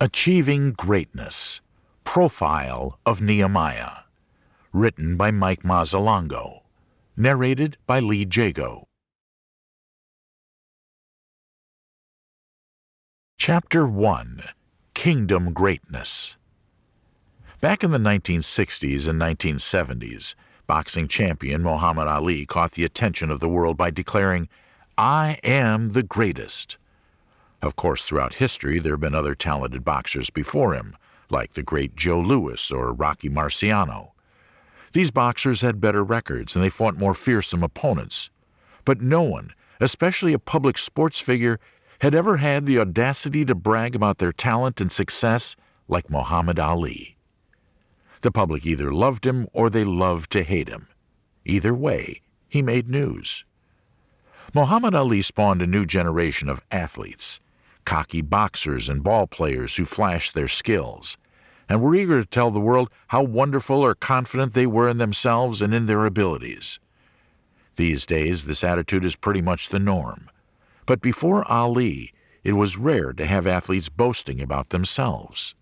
Achieving Greatness Profile of Nehemiah. Written by Mike Mazzalongo. Narrated by Lee Jago. Chapter 1 Kingdom Greatness Back in the 1960s and 1970s, boxing champion Muhammad Ali caught the attention of the world by declaring, I am the greatest. Of course, throughout history, there have been other talented boxers before him, like the great Joe Louis or Rocky Marciano. These boxers had better records and they fought more fearsome opponents. But no one, especially a public sports figure, had ever had the audacity to brag about their talent and success like Muhammad Ali. The public either loved him or they loved to hate him. Either way, he made news. Muhammad Ali spawned a new generation of athletes cocky boxers and ball players who flashed their skills, and were eager to tell the world how wonderful or confident they were in themselves and in their abilities. These days, this attitude is pretty much the norm. But before Ali, it was rare to have athletes boasting about themselves.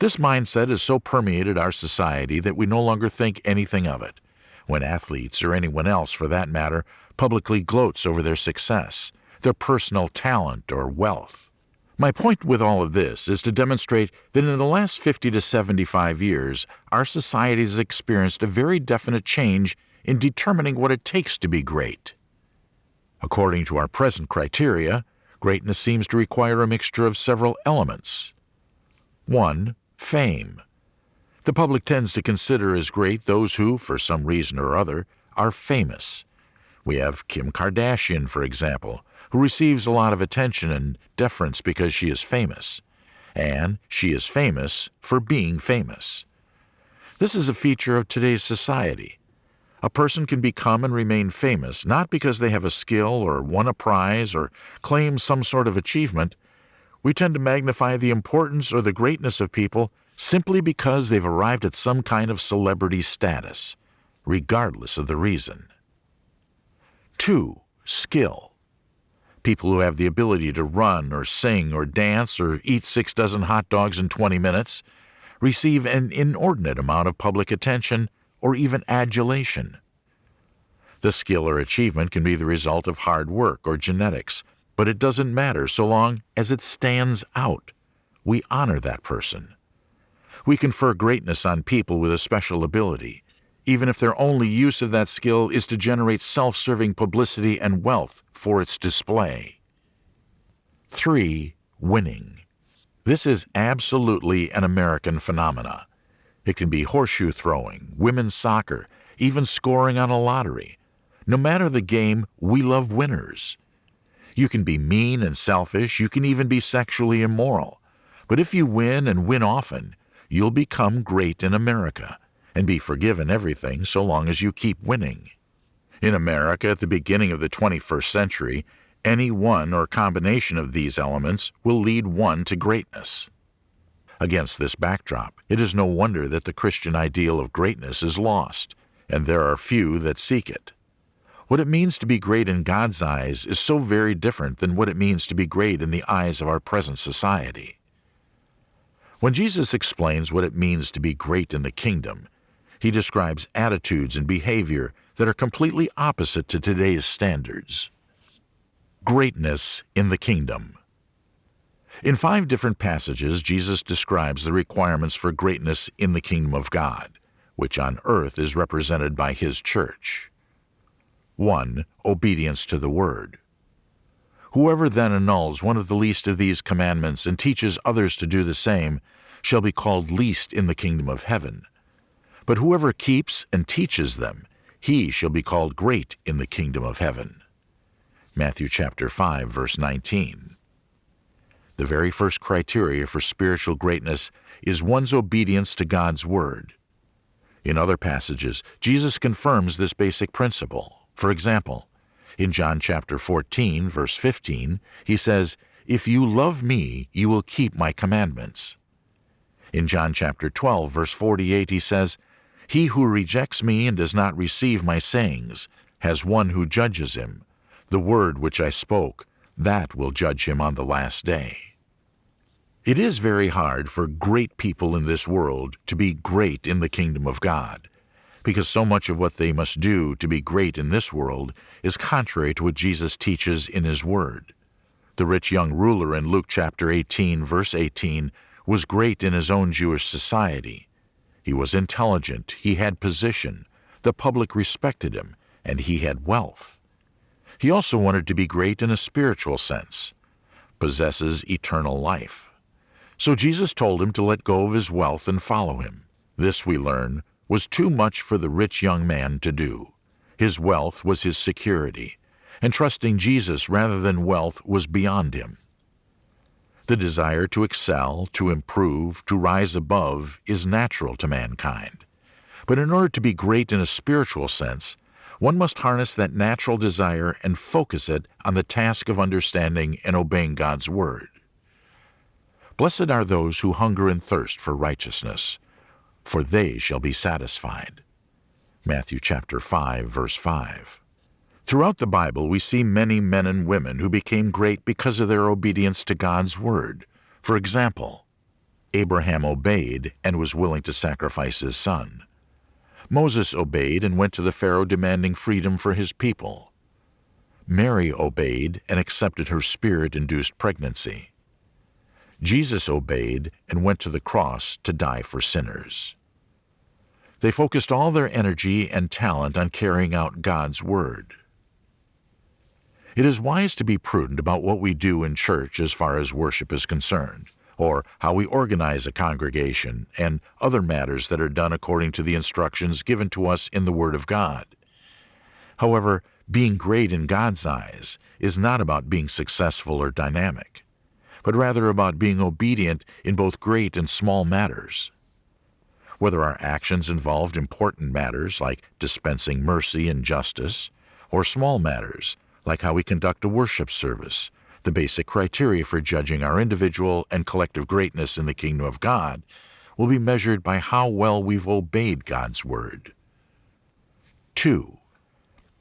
This mindset has so permeated our society that we no longer think anything of it when athletes, or anyone else for that matter, publicly gloats over their success their personal talent or wealth. My point with all of this is to demonstrate that in the last 50 to 75 years, our society has experienced a very definite change in determining what it takes to be great. According to our present criteria, greatness seems to require a mixture of several elements. 1. Fame. The public tends to consider as great those who, for some reason or other, are famous. We have Kim Kardashian, for example, who receives a lot of attention and deference because she is famous. And she is famous for being famous. This is a feature of today's society. A person can become and remain famous not because they have a skill or won a prize or claim some sort of achievement. We tend to magnify the importance or the greatness of people simply because they've arrived at some kind of celebrity status, regardless of the reason. 2. Skill people who have the ability to run or sing or dance or eat six dozen hot dogs in 20 minutes receive an inordinate amount of public attention or even adulation. The skill or achievement can be the result of hard work or genetics, but it doesn't matter so long as it stands out. We honor that person. We confer greatness on people with a special ability, even if their only use of that skill is to generate self-serving publicity and wealth for its display. 3. Winning. This is absolutely an American phenomena. It can be horseshoe throwing, women's soccer, even scoring on a lottery. No matter the game, we love winners. You can be mean and selfish, you can even be sexually immoral. But if you win and win often, you'll become great in America and be forgiven everything so long as you keep winning. In America at the beginning of the 21st century, any one or combination of these elements will lead one to greatness. Against this backdrop, it is no wonder that the Christian ideal of greatness is lost, and there are few that seek it. What it means to be great in God's eyes is so very different than what it means to be great in the eyes of our present society. When Jesus explains what it means to be great in the kingdom, he describes attitudes and behavior that are completely opposite to today's standards. Greatness in the Kingdom In five different passages, Jesus describes the requirements for greatness in the kingdom of God, which on earth is represented by His church. 1. Obedience to the Word. Whoever then annuls one of the least of these commandments and teaches others to do the same shall be called least in the kingdom of heaven. But whoever keeps and teaches them, he shall be called great in the kingdom of heaven. Matthew chapter 5 verse 19. The very first criteria for spiritual greatness is one's obedience to God's word. In other passages, Jesus confirms this basic principle. For example, in John chapter 14 verse 15, he says, "If you love me, you will keep my commandments." In John chapter 12 verse 48 he says, he who rejects me and does not receive my sayings has one who judges him. The word which I spoke, that will judge him on the last day. It is very hard for great people in this world to be great in the kingdom of God, because so much of what they must do to be great in this world is contrary to what Jesus teaches in His Word. The rich young ruler in Luke chapter 18, verse 18, was great in his own Jewish society. He was intelligent, he had position, the public respected him, and he had wealth. He also wanted to be great in a spiritual sense, possesses eternal life. So Jesus told him to let go of his wealth and follow him. This, we learn, was too much for the rich young man to do. His wealth was his security, and trusting Jesus rather than wealth was beyond him. The desire to excel, to improve, to rise above is natural to mankind. But in order to be great in a spiritual sense, one must harness that natural desire and focus it on the task of understanding and obeying God's Word. Blessed are those who hunger and thirst for righteousness, for they shall be satisfied. Matthew chapter 5 verse 5. Throughout the Bible we see many men and women who became great because of their obedience to God's word. For example, Abraham obeyed and was willing to sacrifice his son. Moses obeyed and went to the Pharaoh demanding freedom for his people. Mary obeyed and accepted her spirit-induced pregnancy. Jesus obeyed and went to the cross to die for sinners. They focused all their energy and talent on carrying out God's Word. It is wise to be prudent about what we do in church as far as worship is concerned, or how we organize a congregation, and other matters that are done according to the instructions given to us in the Word of God. However, being great in God's eyes is not about being successful or dynamic but rather about being obedient in both great and small matters. Whether our actions involved important matters like dispensing mercy and justice, or small matters like how we conduct a worship service, the basic criteria for judging our individual and collective greatness in the kingdom of God will be measured by how well we've obeyed God's Word. 2.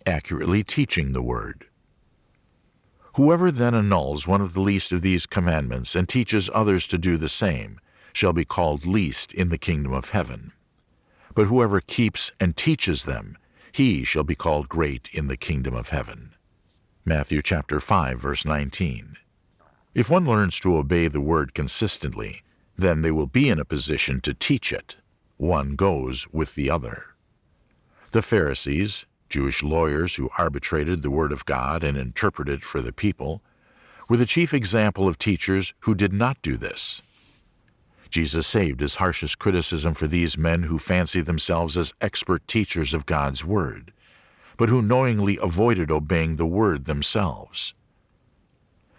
Accurately teaching the Word. Whoever then annuls one of the least of these commandments and teaches others to do the same shall be called least in the kingdom of heaven. But whoever keeps and teaches them, he shall be called great in the kingdom of heaven. Matthew chapter 5 verse 19. If one learns to obey the word consistently, then they will be in a position to teach it. One goes with the other. The Pharisees, Jewish lawyers who arbitrated the Word of God and interpreted it for the people, were the chief example of teachers who did not do this. Jesus saved his harshest criticism for these men who fancy themselves as expert teachers of God's Word, but who knowingly avoided obeying the Word themselves.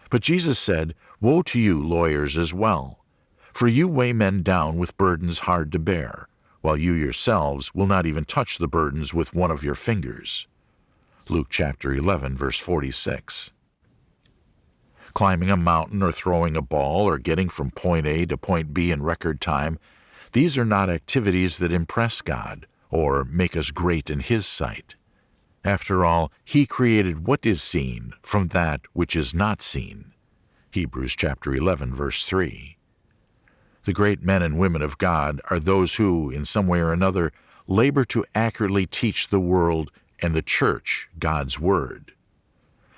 But Jesus said, Woe to you, lawyers, as well, for you weigh men down with burdens hard to bear, while you yourselves will not even touch the burdens with one of your fingers. Luke chapter 11, verse 46. Climbing a mountain or throwing a ball or getting from point A to point B in record time, these are not activities that impress God or make us great in His sight. After all, He created what is seen from that which is not seen. Hebrews chapter 11, verse 3. The great men and women of God are those who, in some way or another, labor to accurately teach the world and the church God's Word.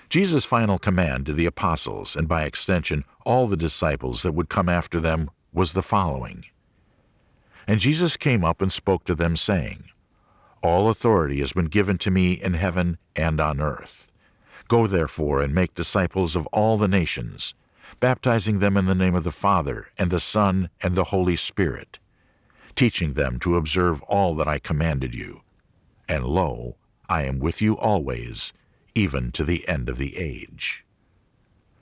Jesus' final command to the apostles, and by extension all the disciples that would come after them, was the following. And Jesus came up and spoke to them, saying, All authority has been given to me in heaven and on earth. Go therefore and make disciples of all the nations, baptizing them in the name of the Father, and the Son, and the Holy Spirit, teaching them to observe all that I commanded you. And lo, I am with you always, even to the end of the age.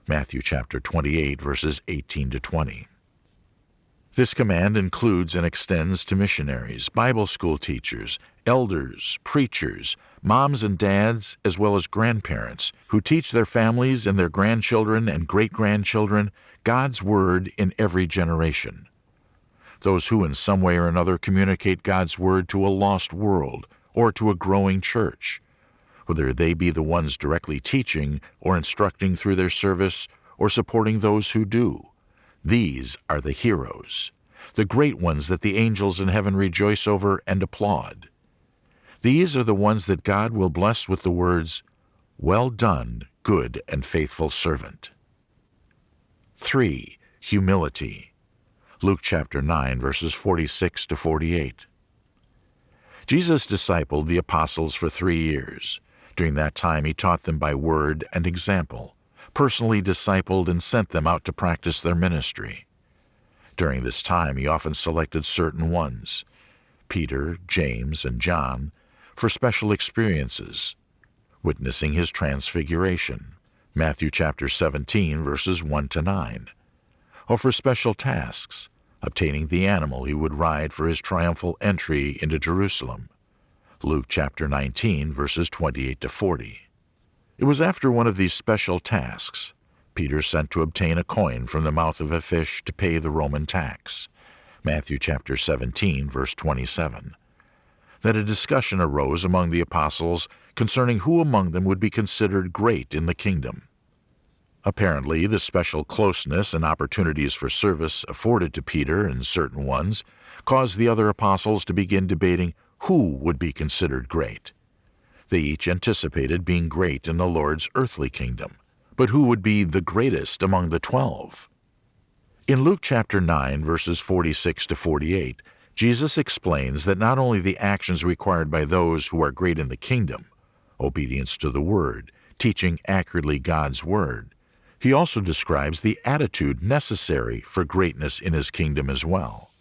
Matthew chapter 28, verses 18 to 20. This command includes and extends to missionaries, Bible school teachers, elders, preachers, moms and dads, as well as grandparents, who teach their families and their grandchildren and great-grandchildren God's Word in every generation. Those who in some way or another communicate God's Word to a lost world or to a growing church, whether they be the ones directly teaching or instructing through their service or supporting those who do. These are the heroes, the great ones that the angels in heaven rejoice over and applaud. These are the ones that God will bless with the words, Well done, good and faithful servant. 3. Humility. Luke chapter 9, verses 46 to 48. Jesus discipled the apostles for three years. During that time, he taught them by word and example, personally discipled and sent them out to practice their ministry. During this time, he often selected certain ones, Peter, James, and John, for special experiences, witnessing his transfiguration, Matthew chapter 17, verses 1 to 9, or for special tasks, obtaining the animal he would ride for his triumphal entry into Jerusalem. Luke chapter 19, verses 28 to 40. It was after one of these special tasks, Peter sent to obtain a coin from the mouth of a fish to pay the Roman tax, Matthew chapter 17, verse 27, that a discussion arose among the apostles concerning who among them would be considered great in the kingdom. Apparently, the special closeness and opportunities for service afforded to Peter and certain ones caused the other apostles to begin debating who would be considered great. They each anticipated being great in the Lord's earthly kingdom, but who would be the greatest among the twelve? In Luke chapter 9, verses 46 to 48, Jesus explains that not only the actions required by those who are great in the kingdom, obedience to the Word, teaching accurately God's Word, he also describes the attitude necessary for greatness in his kingdom as well.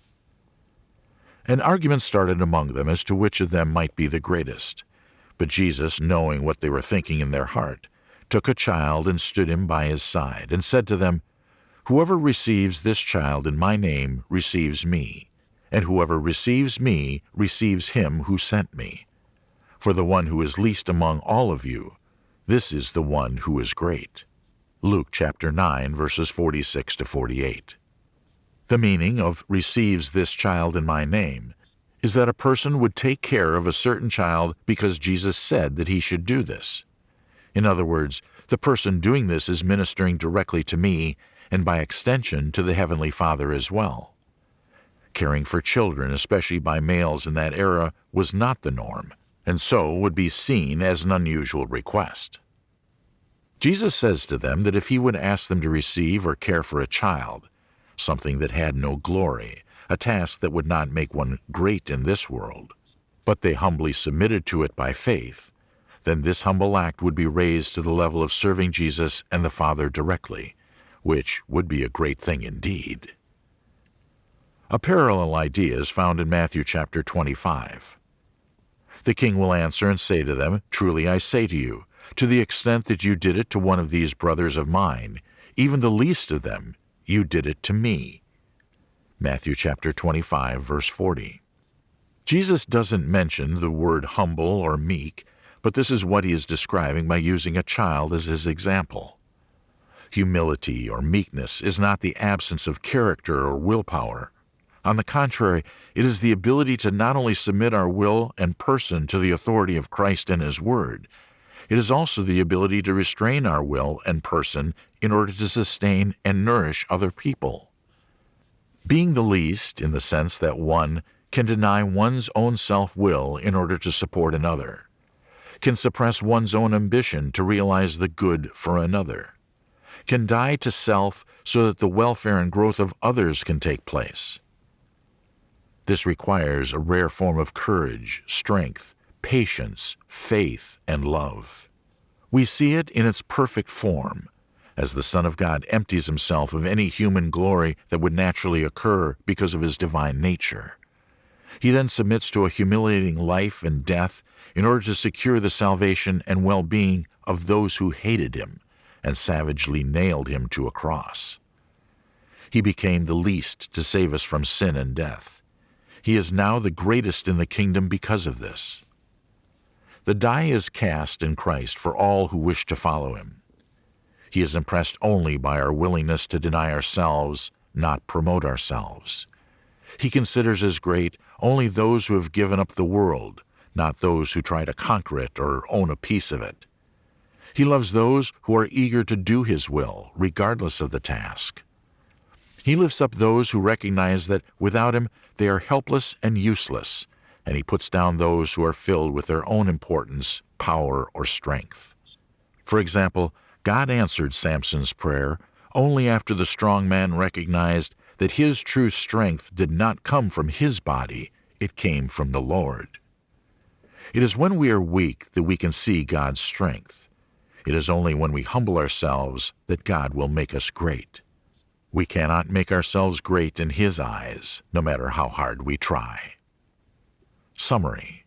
An argument started among them as to which of them might be the greatest. But Jesus, knowing what they were thinking in their heart, took a child and stood him by his side, and said to them, Whoever receives this child in my name receives me, and whoever receives me receives him who sent me. For the one who is least among all of you, this is the one who is great. Luke chapter 9, verses 46 to 48. The meaning of receives this child in my name is that a person would take care of a certain child because Jesus said that he should do this. In other words, the person doing this is ministering directly to me and by extension to the Heavenly Father as well. Caring for children, especially by males in that era, was not the norm, and so would be seen as an unusual request. Jesus says to them that if he would ask them to receive or care for a child, something that had no glory, a task that would not make one great in this world, but they humbly submitted to it by faith, then this humble act would be raised to the level of serving Jesus and the Father directly, which would be a great thing indeed. A parallel idea is found in Matthew chapter 25. The king will answer and say to them, Truly I say to you, to the extent that you did it to one of these brothers of mine, even the least of them, you did it to me. Matthew chapter 25, verse 40. Jesus doesn't mention the word humble or meek, but this is what he is describing by using a child as his example. Humility or meekness is not the absence of character or willpower. On the contrary, it is the ability to not only submit our will and person to the authority of Christ and His Word, it is also the ability to restrain our will and person in order to sustain and nourish other people. Being the least, in the sense that one can deny one's own self will in order to support another, can suppress one's own ambition to realize the good for another, can die to self so that the welfare and growth of others can take place. This requires a rare form of courage, strength, patience, faith, and love. We see it in its perfect form, as the Son of God empties himself of any human glory that would naturally occur because of his divine nature. He then submits to a humiliating life and death in order to secure the salvation and well being of those who hated him and savagely nailed him to a cross. He became the least to save us from sin and death. He is now the greatest in the kingdom because of this. The die is cast in Christ for all who wish to follow him. He is impressed only by our willingness to deny ourselves, not promote ourselves. He considers as great only those who have given up the world, not those who try to conquer it or own a piece of it. He loves those who are eager to do His will, regardless of the task. He lifts up those who recognize that without Him they are helpless and useless, and He puts down those who are filled with their own importance, power, or strength. For example, God answered Samson's prayer only after the strong man recognized that his true strength did not come from his body, it came from the Lord. It is when we are weak that we can see God's strength. It is only when we humble ourselves that God will make us great. We cannot make ourselves great in His eyes, no matter how hard we try. Summary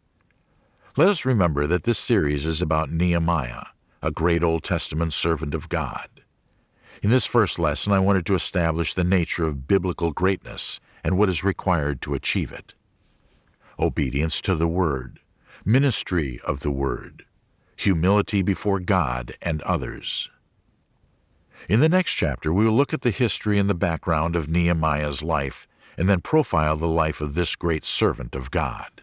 Let us remember that this series is about Nehemiah, a great Old Testament servant of God. In this first lesson, I wanted to establish the nature of biblical greatness and what is required to achieve it. Obedience to the Word, ministry of the Word, humility before God and others. In the next chapter, we will look at the history and the background of Nehemiah's life and then profile the life of this great servant of God.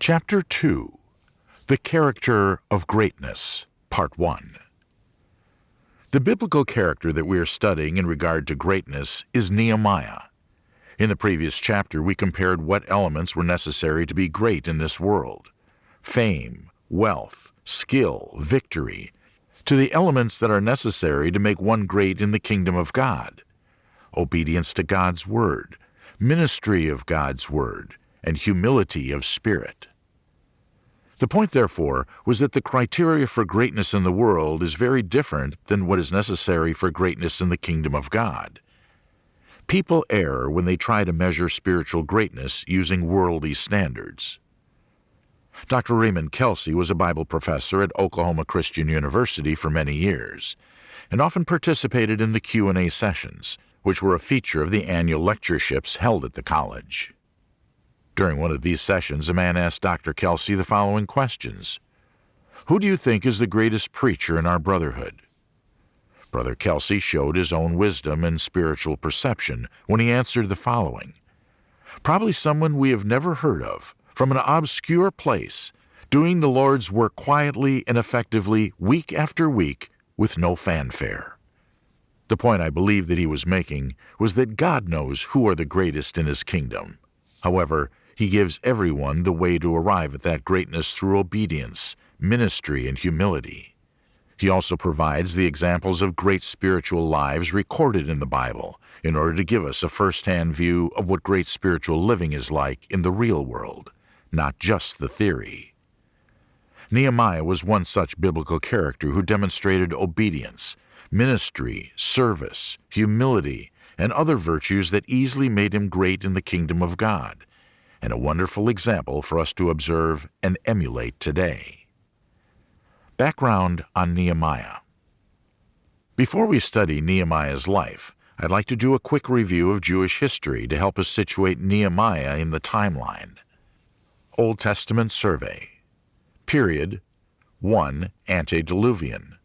Chapter 2 the Character of Greatness, Part 1. The biblical character that we are studying in regard to greatness is Nehemiah. In the previous chapter, we compared what elements were necessary to be great in this world fame, wealth, skill, victory to the elements that are necessary to make one great in the kingdom of God obedience to God's Word, ministry of God's Word, and humility of spirit. The point, therefore, was that the criteria for greatness in the world is very different than what is necessary for greatness in the kingdom of God. People err when they try to measure spiritual greatness using worldly standards. Dr. Raymond Kelcy was a Bible professor at Oklahoma Christian University for many years and often participated in the Q&A sessions, which were a feature of the annual lectureships held at the college. During one of these sessions, a man asked Dr. Kelcy the following questions Who do you think is the greatest preacher in our brotherhood? Brother Kelcy showed his own wisdom and spiritual perception when he answered the following Probably someone we have never heard of, from an obscure place, doing the Lord's work quietly and effectively week after week with no fanfare. The point I believe that he was making was that God knows who are the greatest in his kingdom. However, he gives everyone the way to arrive at that greatness through obedience, ministry, and humility. He also provides the examples of great spiritual lives recorded in the Bible in order to give us a first-hand view of what great spiritual living is like in the real world, not just the theory. Nehemiah was one such biblical character who demonstrated obedience, ministry, service, humility, and other virtues that easily made him great in the kingdom of God and a wonderful example for us to observe and emulate today. Background on Nehemiah. Before we study Nehemiah's life, I'd like to do a quick review of Jewish history to help us situate Nehemiah in the timeline. Old Testament Survey. Period. 1 Antediluvian.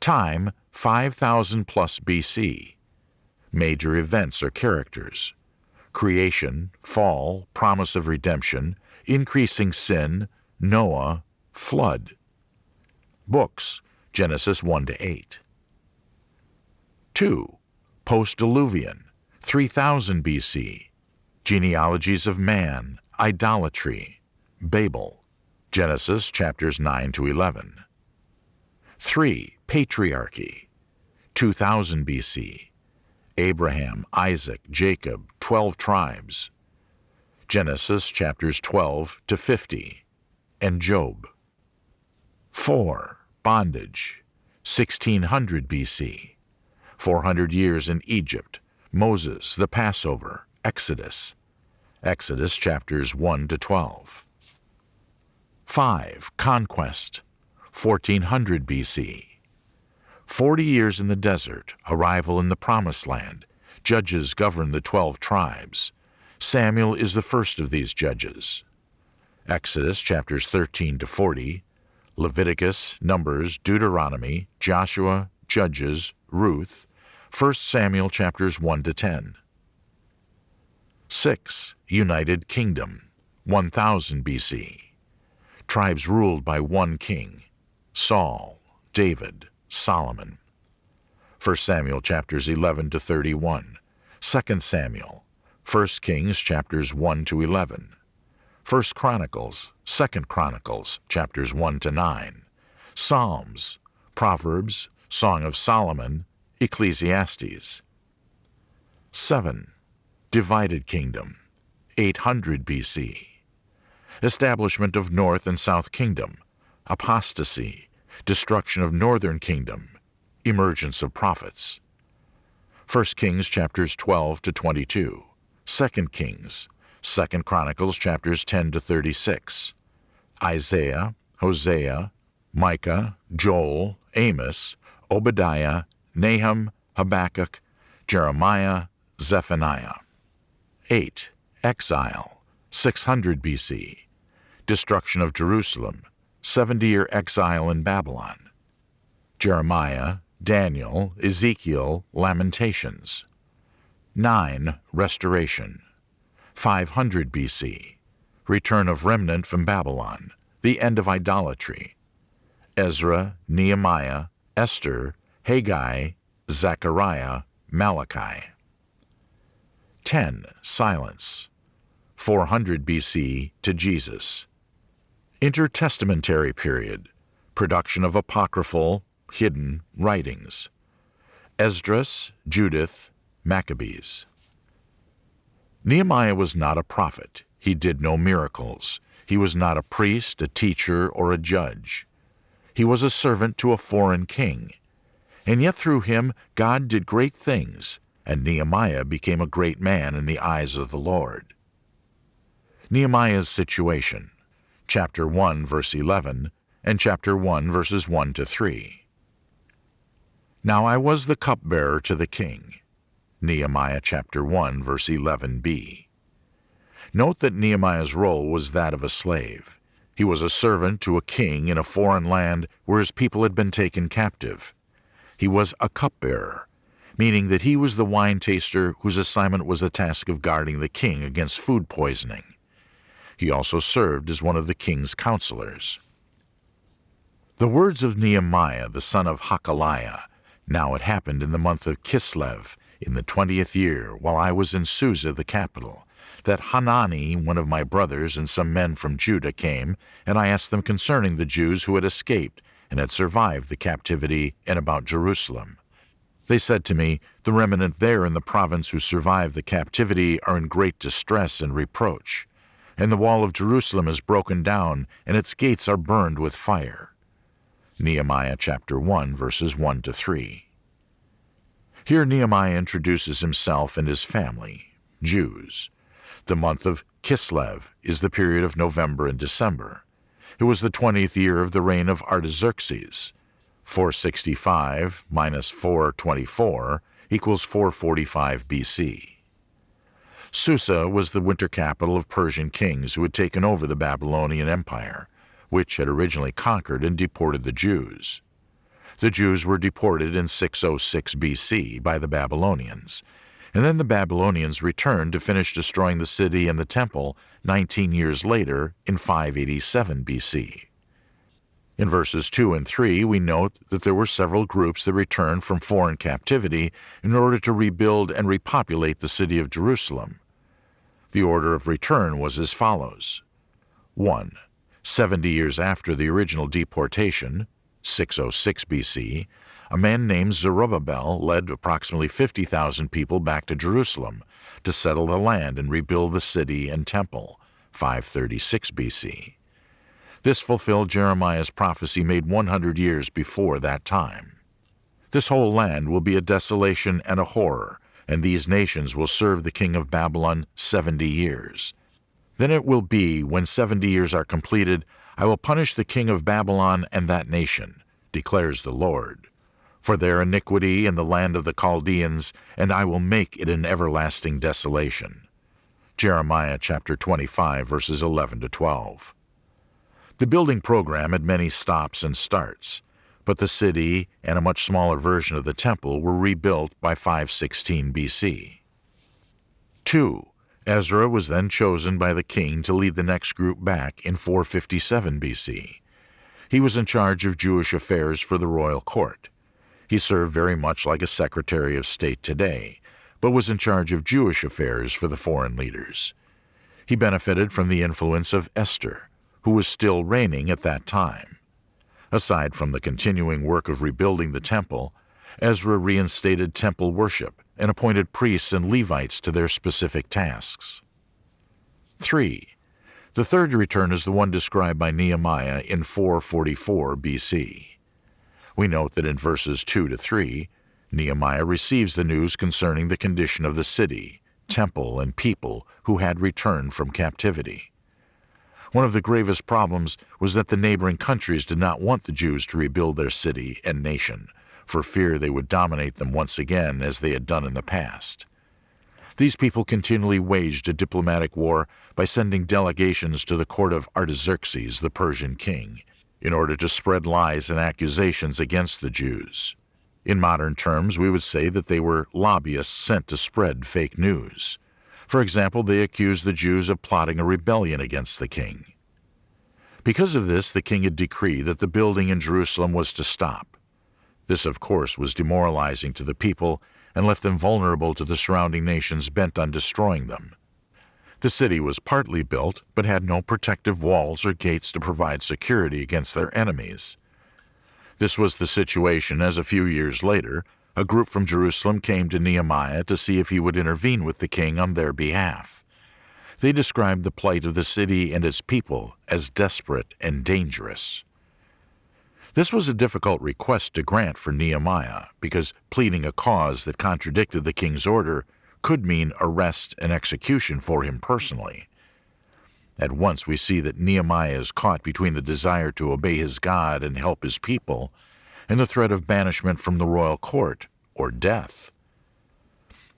Time 5000 plus BC Major events or characters creation, fall, promise of redemption, increasing sin, Noah, flood. Books, Genesis 1 to 8. 2. Post-Diluvian, 3000 BC. Genealogies of man, idolatry, Babel. Genesis chapters 9 to 11. 3. Patriarchy, 2000 BC. Abraham, Isaac, Jacob, 12 tribes. Genesis chapters 12 to 50. And Job. 4. Bondage, 1600 BC. 400 years in Egypt. Moses, the Passover, Exodus. Exodus chapters 1 to 12. 5. Conquest, 1400 BC. Forty years in the desert, arrival in the Promised Land. Judges govern the twelve tribes. Samuel is the first of these judges. Exodus chapters 13 to 40, Leviticus, Numbers, Deuteronomy, Joshua, Judges, Ruth, 1 Samuel chapters 1 to 10. 6. United Kingdom, 1000 BC. Tribes ruled by one king, Saul, David, Solomon. 1 Samuel chapters 11 to 31, 2 Samuel, 1 Kings chapters 1 to 11, 1 Chronicles, 2 Chronicles chapters 1 to 9, Psalms, Proverbs, Song of Solomon, Ecclesiastes. 7. Divided Kingdom, 800 BC. Establishment of North and South Kingdom, apostasy, destruction of Northern Kingdom, emergence of prophets. 1 Kings chapters 12 to 22, 2 Kings, 2 Chronicles chapters 10 to 36, Isaiah, Hosea, Micah, Joel, Amos, Obadiah, Nahum, Habakkuk, Jeremiah, Zephaniah. 8. Exile, 600 BC. Destruction of Jerusalem, 70-year exile in Babylon. Jeremiah, Daniel, Ezekiel, Lamentations. 9. Restoration, 500 BC. Return of remnant from Babylon, the end of idolatry. Ezra, Nehemiah, Esther, Haggai, Zechariah, Malachi. 10. Silence. 400 BC to Jesus. Intertestamentary period. Production of apocryphal, hidden writings. Esdras, Judith, Maccabees. Nehemiah was not a prophet. He did no miracles. He was not a priest, a teacher, or a judge. He was a servant to a foreign king. And yet through him God did great things, and Nehemiah became a great man in the eyes of the Lord. Nehemiah's situation, chapter 1, verse 11, and chapter 1, verses 1 to 3. Now I was the cupbearer to the king. Nehemiah chapter 1, verse 11b. Note that Nehemiah's role was that of a slave. He was a servant to a king in a foreign land where his people had been taken captive. He was a cupbearer, meaning that he was the wine taster whose assignment was the task of guarding the king against food poisoning. He also served as one of the king's counselors. The words of Nehemiah, the son of Hachaliah, now it happened in the month of Kislev, in the twentieth year, while I was in Susa the capital, that Hanani, one of my brothers, and some men from Judah came, and I asked them concerning the Jews who had escaped and had survived the captivity and about Jerusalem. They said to me, The remnant there in the province who survived the captivity are in great distress and reproach, and the wall of Jerusalem is broken down, and its gates are burned with fire. Nehemiah chapter 1, verses 1 to 3. Here Nehemiah introduces himself and his family, Jews. The month of Kislev is the period of November and December. It was the 20th year of the reign of Artaxerxes. 465 minus 424 equals 445 BC. Susa was the winter capital of Persian kings who had taken over the Babylonian Empire, which had originally conquered and deported the Jews. The Jews were deported in 606 BC by the Babylonians, and then the Babylonians returned to finish destroying the city and the temple 19 years later in 587 BC. In verses 2 and 3, we note that there were several groups that returned from foreign captivity in order to rebuild and repopulate the city of Jerusalem. The order of return was as follows 1. 70 years after the original deportation, 606 BC, a man named Zerubbabel led approximately 50,000 people back to Jerusalem to settle the land and rebuild the city and temple, 536 BC. This fulfilled Jeremiah's prophecy made 100 years before that time. This whole land will be a desolation and a horror, and these nations will serve the king of Babylon 70 years. Then it will be, when 70 years are completed, I will punish the king of Babylon and that nation, declares the Lord, for their iniquity in the land of the Chaldeans, and I will make it an everlasting desolation. Jeremiah chapter 25, verses 11 to 12. The building program had many stops and starts, but the city and a much smaller version of the temple were rebuilt by 516 BC. 2. Ezra was then chosen by the king to lead the next group back in 457 BC. He was in charge of Jewish affairs for the royal court. He served very much like a Secretary of State today, but was in charge of Jewish affairs for the foreign leaders. He benefited from the influence of Esther, who was still reigning at that time. Aside from the continuing work of rebuilding the temple, Ezra reinstated temple worship and appointed priests and Levites to their specific tasks. 3. The third return is the one described by Nehemiah in 444 BC. We note that in verses 2 to 3, Nehemiah receives the news concerning the condition of the city, temple, and people who had returned from captivity. One of the gravest problems was that the neighboring countries did not want the Jews to rebuild their city and nation, for fear they would dominate them once again as they had done in the past. These people continually waged a diplomatic war by sending delegations to the court of Artaxerxes, the Persian king, in order to spread lies and accusations against the Jews. In modern terms, we would say that they were lobbyists sent to spread fake news. For example, they accused the Jews of plotting a rebellion against the king. Because of this, the king had decreed that the building in Jerusalem was to stop. This, of course, was demoralizing to the people and left them vulnerable to the surrounding nations bent on destroying them. The city was partly built, but had no protective walls or gates to provide security against their enemies. This was the situation as a few years later, a group from Jerusalem came to Nehemiah to see if he would intervene with the king on their behalf. They described the plight of the city and its people as desperate and dangerous. This was a difficult request to grant for Nehemiah because pleading a cause that contradicted the king's order could mean arrest and execution for him personally. At once we see that Nehemiah is caught between the desire to obey his God and help his people and the threat of banishment from the royal court or death.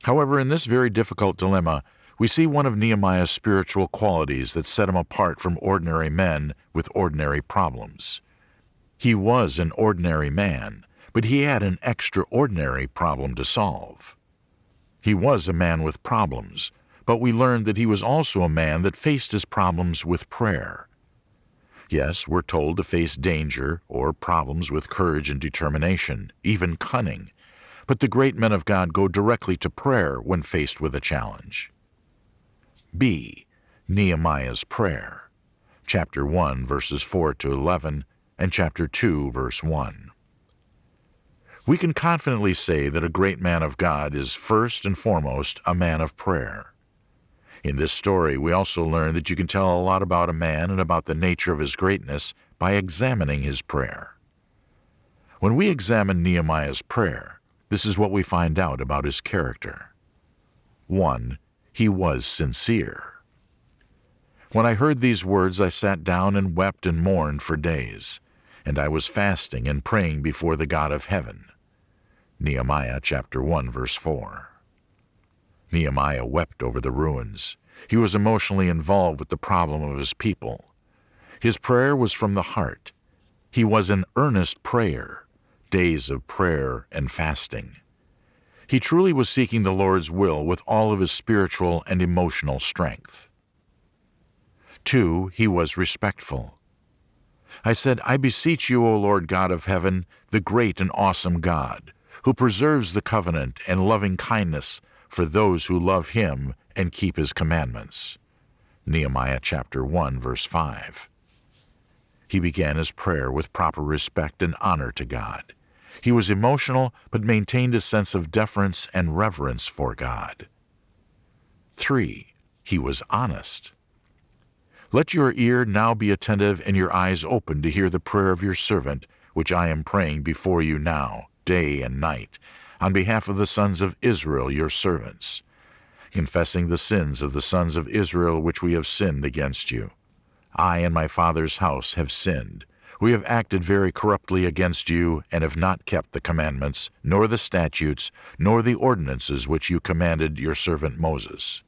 However, in this very difficult dilemma, we see one of Nehemiah's spiritual qualities that set him apart from ordinary men with ordinary problems. He was an ordinary man, but he had an extraordinary problem to solve. He was a man with problems, but we learned that he was also a man that faced his problems with prayer. Yes, we're told to face danger or problems with courage and determination, even cunning, but the great men of God go directly to prayer when faced with a challenge. B. Nehemiah's Prayer, chapter 1, verses 4 to 11, and chapter 2, verse 1. We can confidently say that a great man of God is first and foremost a man of prayer. In this story, we also learn that you can tell a lot about a man and about the nature of his greatness by examining his prayer. When we examine Nehemiah's prayer, this is what we find out about his character. 1. He was sincere. When I heard these words, I sat down and wept and mourned for days and I was fasting and praying before the God of heaven. Nehemiah chapter 1 verse 4. Nehemiah wept over the ruins. He was emotionally involved with the problem of his people. His prayer was from the heart. He was an earnest prayer, days of prayer and fasting. He truly was seeking the Lord's will with all of his spiritual and emotional strength. 2. He was respectful. I said, I beseech you, O Lord God of heaven, the great and awesome God, who preserves the covenant and loving kindness for those who love him and keep his commandments. Nehemiah chapter 1 verse 5. He began his prayer with proper respect and honor to God. He was emotional but maintained a sense of deference and reverence for God. 3. He was honest. Let your ear now be attentive and your eyes open to hear the prayer of your servant, which I am praying before you now, day and night, on behalf of the sons of Israel, your servants, confessing the sins of the sons of Israel which we have sinned against you. I and my father's house have sinned. We have acted very corruptly against you, and have not kept the commandments, nor the statutes, nor the ordinances which you commanded your servant Moses.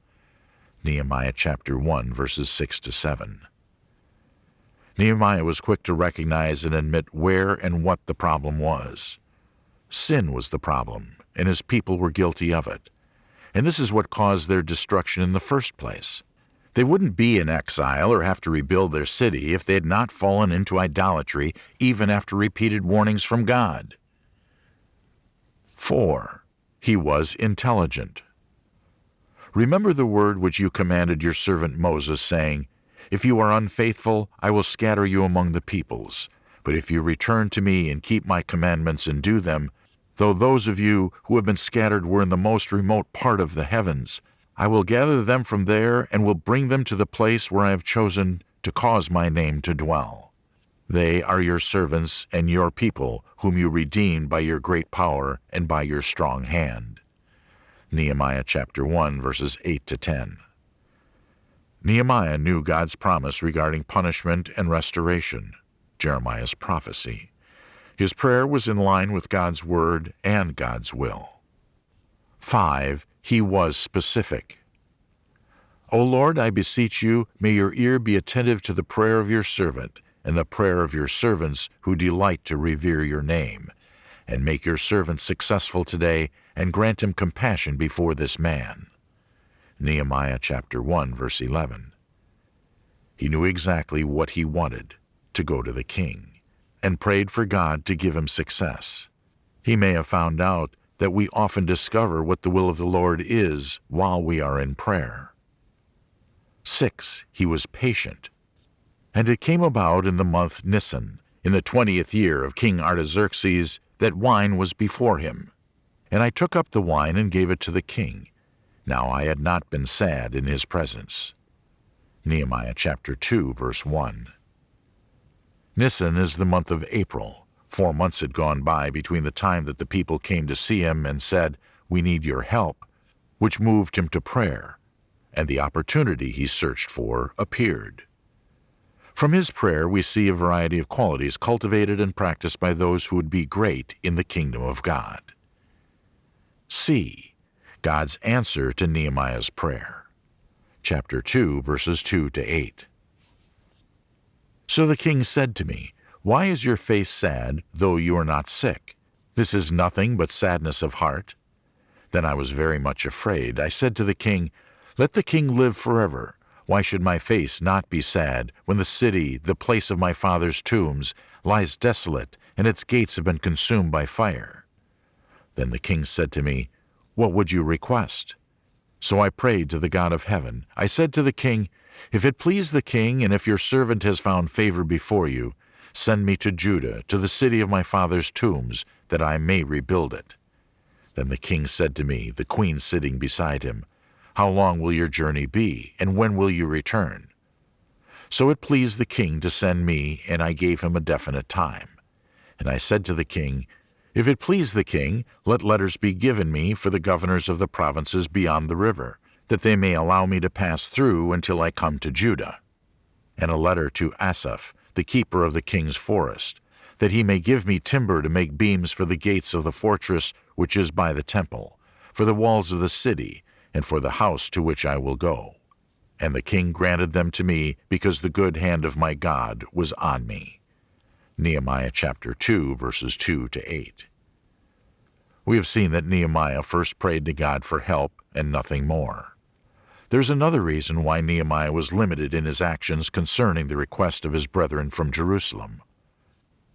Nehemiah chapter 1, verses 6 to 7. Nehemiah was quick to recognize and admit where and what the problem was. Sin was the problem, and his people were guilty of it. And this is what caused their destruction in the first place. They wouldn't be in exile or have to rebuild their city if they had not fallen into idolatry even after repeated warnings from God. 4. He was intelligent. Remember the word which you commanded your servant Moses, saying, If you are unfaithful, I will scatter you among the peoples. But if you return to me and keep my commandments and do them, though those of you who have been scattered were in the most remote part of the heavens, I will gather them from there and will bring them to the place where I have chosen to cause my name to dwell. They are your servants and your people, whom you redeemed by your great power and by your strong hand. Nehemiah chapter 1 verses 8 to 10. Nehemiah knew God's promise regarding punishment and restoration, Jeremiah's prophecy. His prayer was in line with God's word and God's will. 5. He was specific. O Lord, I beseech you, may your ear be attentive to the prayer of your servant and the prayer of your servants who delight to revere your name, and make your servant successful today and grant him compassion before this man. Nehemiah chapter 1 verse 11. He knew exactly what he wanted, to go to the king, and prayed for God to give him success. He may have found out that we often discover what the will of the Lord is while we are in prayer. 6. He was patient. And it came about in the month Nisan, in the twentieth year of King Artaxerxes, that wine was before him, and I took up the wine and gave it to the king. Now I had not been sad in his presence. Nehemiah chapter 2, verse 1. Nisan is the month of April. Four months had gone by between the time that the people came to see him and said, We need your help, which moved him to prayer, and the opportunity he searched for appeared. From his prayer we see a variety of qualities cultivated and practiced by those who would be great in the kingdom of God. C. God's answer to Nehemiah's prayer. Chapter 2, verses 2 to 8. So the king said to me, Why is your face sad, though you are not sick? This is nothing but sadness of heart. Then I was very much afraid. I said to the king, Let the king live forever. Why should my face not be sad when the city, the place of my father's tombs, lies desolate, and its gates have been consumed by fire? Then the king said to me, What would you request? So I prayed to the God of heaven. I said to the king, If it please the king, and if your servant has found favor before you, send me to Judah, to the city of my father's tombs, that I may rebuild it. Then the king said to me, the queen sitting beside him, How long will your journey be, and when will you return? So it pleased the king to send me, and I gave him a definite time. And I said to the king, if it please the king, let letters be given me for the governors of the provinces beyond the river, that they may allow me to pass through until I come to Judah. And a letter to Asaph, the keeper of the king's forest, that he may give me timber to make beams for the gates of the fortress which is by the temple, for the walls of the city, and for the house to which I will go. And the king granted them to me, because the good hand of my God was on me. Nehemiah chapter 2, verses 2 to 8. We have seen that Nehemiah first prayed to God for help and nothing more. There's another reason why Nehemiah was limited in his actions concerning the request of his brethren from Jerusalem.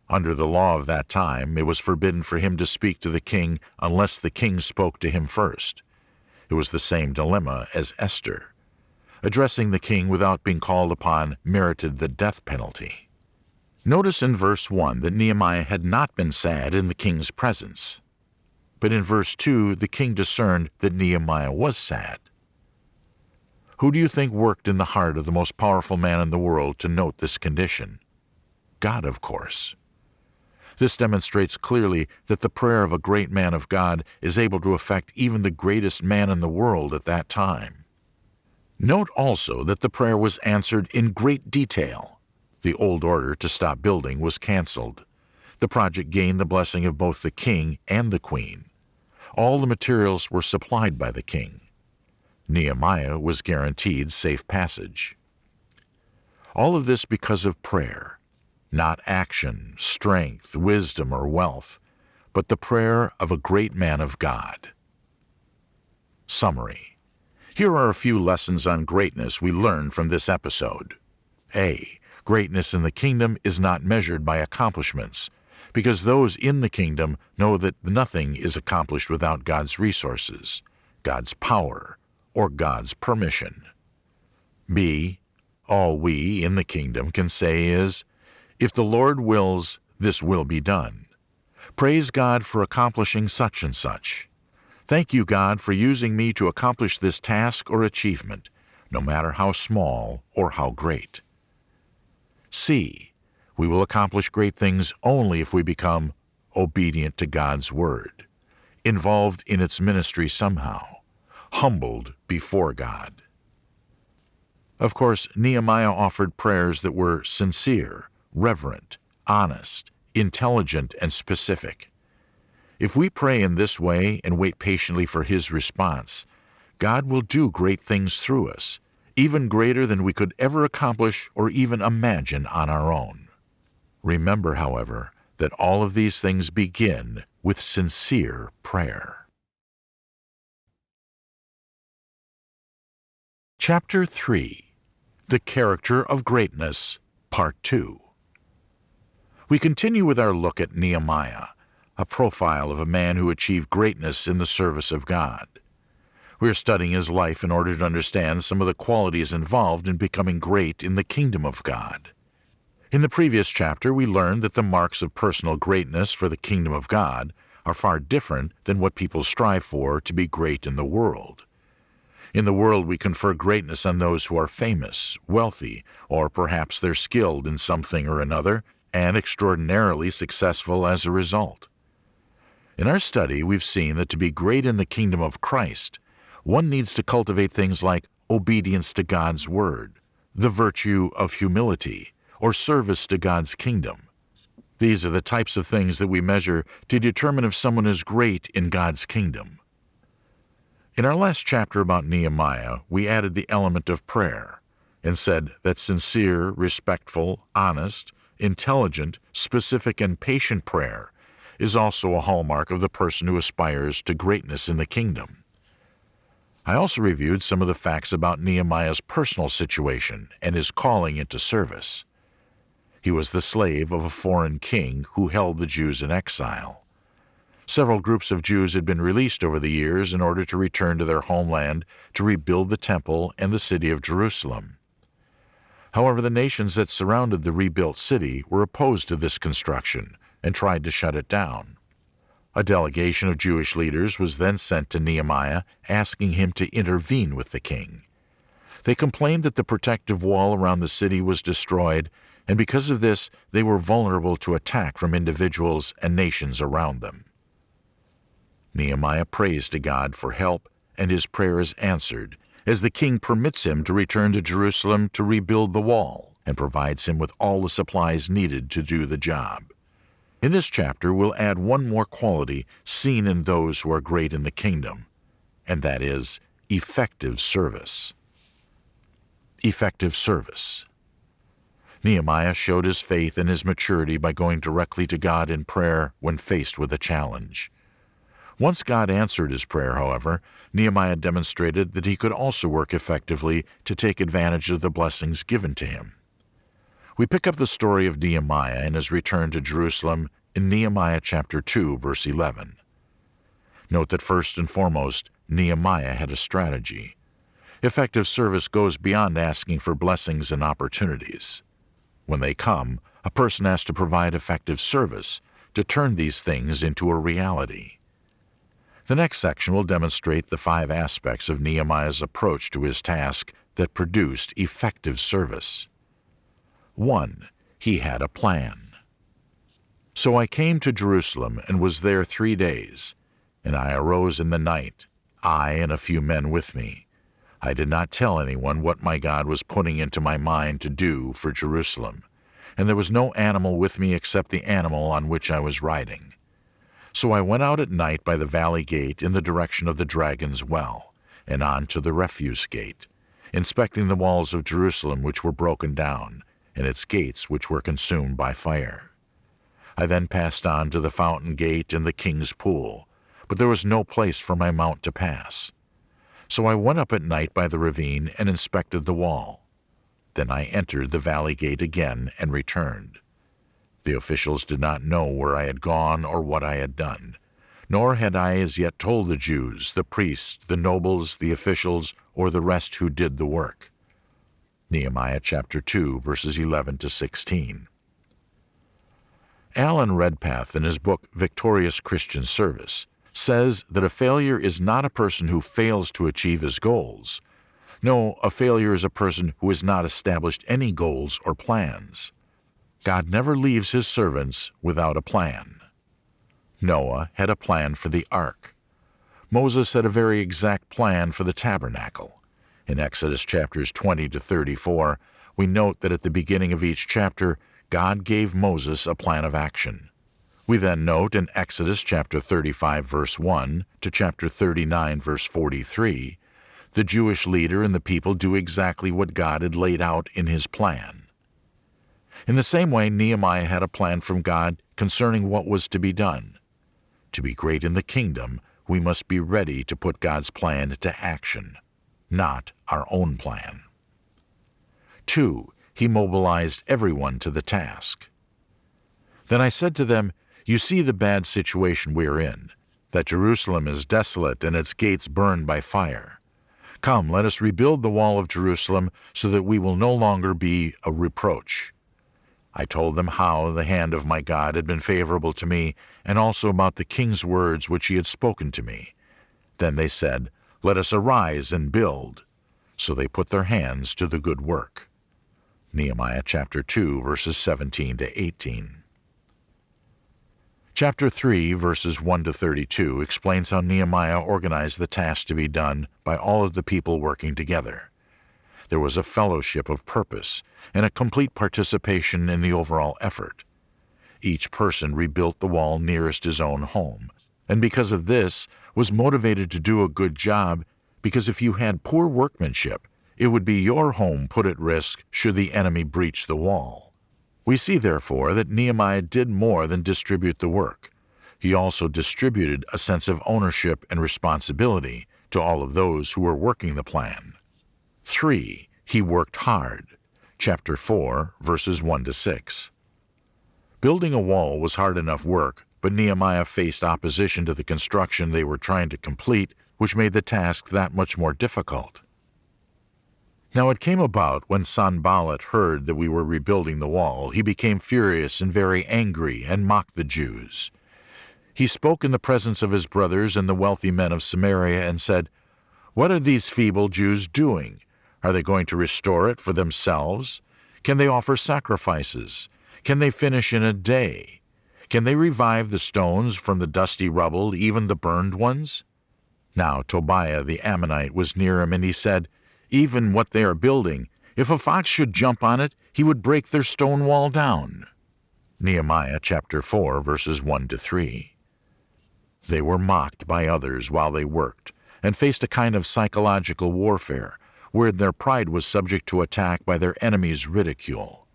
Under the law of that time, it was forbidden for him to speak to the king unless the king spoke to him first. It was the same dilemma as Esther. Addressing the king without being called upon merited the death penalty. Notice in verse 1 that Nehemiah had not been sad in the king's presence. But in verse 2, the king discerned that Nehemiah was sad. Who do you think worked in the heart of the most powerful man in the world to note this condition? God, of course. This demonstrates clearly that the prayer of a great man of God is able to affect even the greatest man in the world at that time. Note also that the prayer was answered in great detail. The old order to stop building was cancelled. The project gained the blessing of both the king and the queen. All the materials were supplied by the king. Nehemiah was guaranteed safe passage. All of this because of prayer, not action, strength, wisdom, or wealth, but the prayer of a great man of God. Summary Here are a few lessons on greatness we learned from this episode. A. Greatness in the kingdom is not measured by accomplishments, because those in the kingdom know that nothing is accomplished without God's resources, God's power, or God's permission. B. All we in the kingdom can say is, If the Lord wills, this will be done. Praise God for accomplishing such and such. Thank you, God, for using me to accomplish this task or achievement, no matter how small or how great. C. We will accomplish great things only if we become obedient to God's Word, involved in its ministry somehow, humbled before God. Of course, Nehemiah offered prayers that were sincere, reverent, honest, intelligent, and specific. If we pray in this way and wait patiently for His response, God will do great things through us, even greater than we could ever accomplish or even imagine on our own. Remember, however, that all of these things begin with sincere prayer. Chapter 3 The Character of Greatness, Part 2 We continue with our look at Nehemiah, a profile of a man who achieved greatness in the service of God. We are studying his life in order to understand some of the qualities involved in becoming great in the kingdom of God. In the previous chapter, we learned that the marks of personal greatness for the kingdom of God are far different than what people strive for to be great in the world. In the world, we confer greatness on those who are famous, wealthy, or perhaps they're skilled in something or another and extraordinarily successful as a result. In our study, we've seen that to be great in the kingdom of Christ, one needs to cultivate things like obedience to God's word, the virtue of humility, or service to God's kingdom. These are the types of things that we measure to determine if someone is great in God's kingdom. In our last chapter about Nehemiah, we added the element of prayer and said that sincere, respectful, honest, intelligent, specific, and patient prayer is also a hallmark of the person who aspires to greatness in the kingdom. I also reviewed some of the facts about Nehemiah's personal situation and his calling into service. He was the slave of a foreign king who held the Jews in exile. Several groups of Jews had been released over the years in order to return to their homeland to rebuild the temple and the city of Jerusalem. However, the nations that surrounded the rebuilt city were opposed to this construction and tried to shut it down. A delegation of Jewish leaders was then sent to Nehemiah asking him to intervene with the king. They complained that the protective wall around the city was destroyed, and because of this, they were vulnerable to attack from individuals and nations around them. Nehemiah prays to God for help, and his prayer is answered as the king permits him to return to Jerusalem to rebuild the wall and provides him with all the supplies needed to do the job. In this chapter, we'll add one more quality seen in those who are great in the kingdom, and that is effective service. Effective service. Nehemiah showed his faith and his maturity by going directly to God in prayer when faced with a challenge. Once God answered his prayer, however, Nehemiah demonstrated that he could also work effectively to take advantage of the blessings given to him. We pick up the story of Nehemiah and his return to Jerusalem in Nehemiah chapter 2, verse 11. Note that first and foremost, Nehemiah had a strategy. Effective service goes beyond asking for blessings and opportunities. When they come, a person has to provide effective service to turn these things into a reality. The next section will demonstrate the five aspects of Nehemiah's approach to his task that produced effective service. 1. He had a plan. So I came to Jerusalem and was there three days. And I arose in the night, I and a few men with me. I did not tell anyone what my God was putting into my mind to do for Jerusalem, and there was no animal with me except the animal on which I was riding. So I went out at night by the valley gate in the direction of the dragon's well, and on to the refuse gate, inspecting the walls of Jerusalem which were broken down, and its gates which were consumed by fire. I then passed on to the fountain gate and the king's pool, but there was no place for my mount to pass. So I went up at night by the ravine and inspected the wall. Then I entered the valley gate again and returned. The officials did not know where I had gone or what I had done, nor had I as yet told the Jews, the priests, the nobles, the officials, or the rest who did the work. Nehemiah chapter 2, verses 11 to 16. Alan Redpath, in his book Victorious Christian Service, says that a failure is not a person who fails to achieve his goals. No, a failure is a person who has not established any goals or plans. God never leaves his servants without a plan. Noah had a plan for the ark. Moses had a very exact plan for the tabernacle. In Exodus chapters 20 to 34, we note that at the beginning of each chapter, God gave Moses a plan of action. We then note in Exodus chapter 35 verse 1 to chapter 39 verse 43, the Jewish leader and the people do exactly what God had laid out in his plan. In the same way, Nehemiah had a plan from God concerning what was to be done. To be great in the kingdom, we must be ready to put God's plan to action, not our own plan. 2 he mobilized everyone to the task. Then I said to them, You see the bad situation we are in, that Jerusalem is desolate and its gates burned by fire. Come, let us rebuild the wall of Jerusalem so that we will no longer be a reproach. I told them how the hand of my God had been favorable to me, and also about the king's words which he had spoken to me. Then they said, Let us arise and build. So they put their hands to the good work. Nehemiah chapter 2, verses 17 to 18. Chapter 3, verses 1 to 32 explains how Nehemiah organized the task to be done by all of the people working together. There was a fellowship of purpose and a complete participation in the overall effort. Each person rebuilt the wall nearest his own home, and because of this was motivated to do a good job because if you had poor workmanship, it would be your home put at risk should the enemy breach the wall. We see, therefore, that Nehemiah did more than distribute the work. He also distributed a sense of ownership and responsibility to all of those who were working the plan. 3. He worked hard. Chapter 4, verses 1 to 6. Building a wall was hard enough work, but Nehemiah faced opposition to the construction they were trying to complete, which made the task that much more difficult. Now it came about when Sanballat heard that we were rebuilding the wall, he became furious and very angry, and mocked the Jews. He spoke in the presence of his brothers and the wealthy men of Samaria, and said, What are these feeble Jews doing? Are they going to restore it for themselves? Can they offer sacrifices? Can they finish in a day? Can they revive the stones from the dusty rubble, even the burned ones? Now Tobiah the Ammonite was near him, and he said, even what they are building. If a fox should jump on it, he would break their stone wall down. Nehemiah chapter 4 verses 1 to 3. They were mocked by others while they worked, and faced a kind of psychological warfare, where their pride was subject to attack by their enemies' ridicule.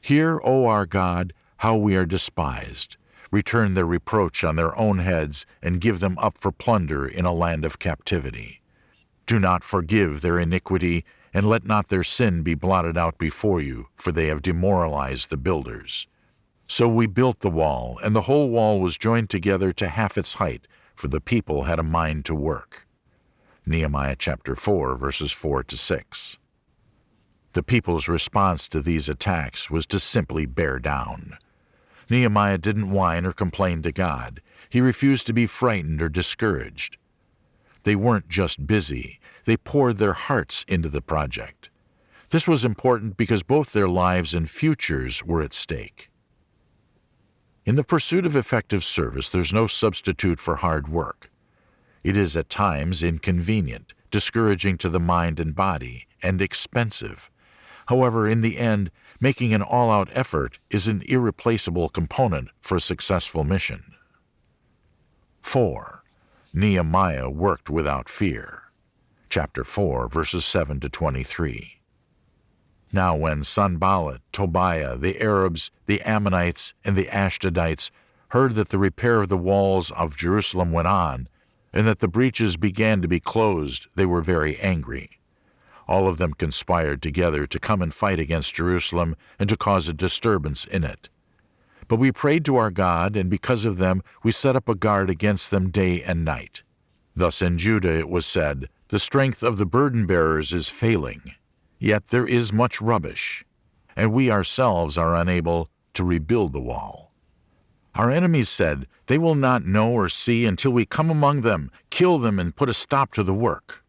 Hear, O our God, how we are despised. Return their reproach on their own heads, and give them up for plunder in a land of captivity. Do not forgive their iniquity, and let not their sin be blotted out before you, for they have demoralized the builders. So we built the wall, and the whole wall was joined together to half its height, for the people had a mind to work. Nehemiah chapter 4, verses 4 to 6. The people's response to these attacks was to simply bear down. Nehemiah didn't whine or complain to God. He refused to be frightened or discouraged. They weren't just busy, they poured their hearts into the project. This was important because both their lives and futures were at stake. In the pursuit of effective service, there's no substitute for hard work. It is at times inconvenient, discouraging to the mind and body, and expensive. However, in the end, making an all out effort is an irreplaceable component for a successful mission. 4. Nehemiah worked without fear. Chapter 4, verses 7 to 23. Now when Sanballat, Tobiah, the Arabs, the Ammonites, and the Ashdodites heard that the repair of the walls of Jerusalem went on, and that the breaches began to be closed, they were very angry. All of them conspired together to come and fight against Jerusalem and to cause a disturbance in it. But we prayed to our God, and because of them we set up a guard against them day and night. Thus in Judah it was said, The strength of the burden bearers is failing, yet there is much rubbish, and we ourselves are unable to rebuild the wall. Our enemies said, They will not know or see until we come among them, kill them, and put a stop to the work.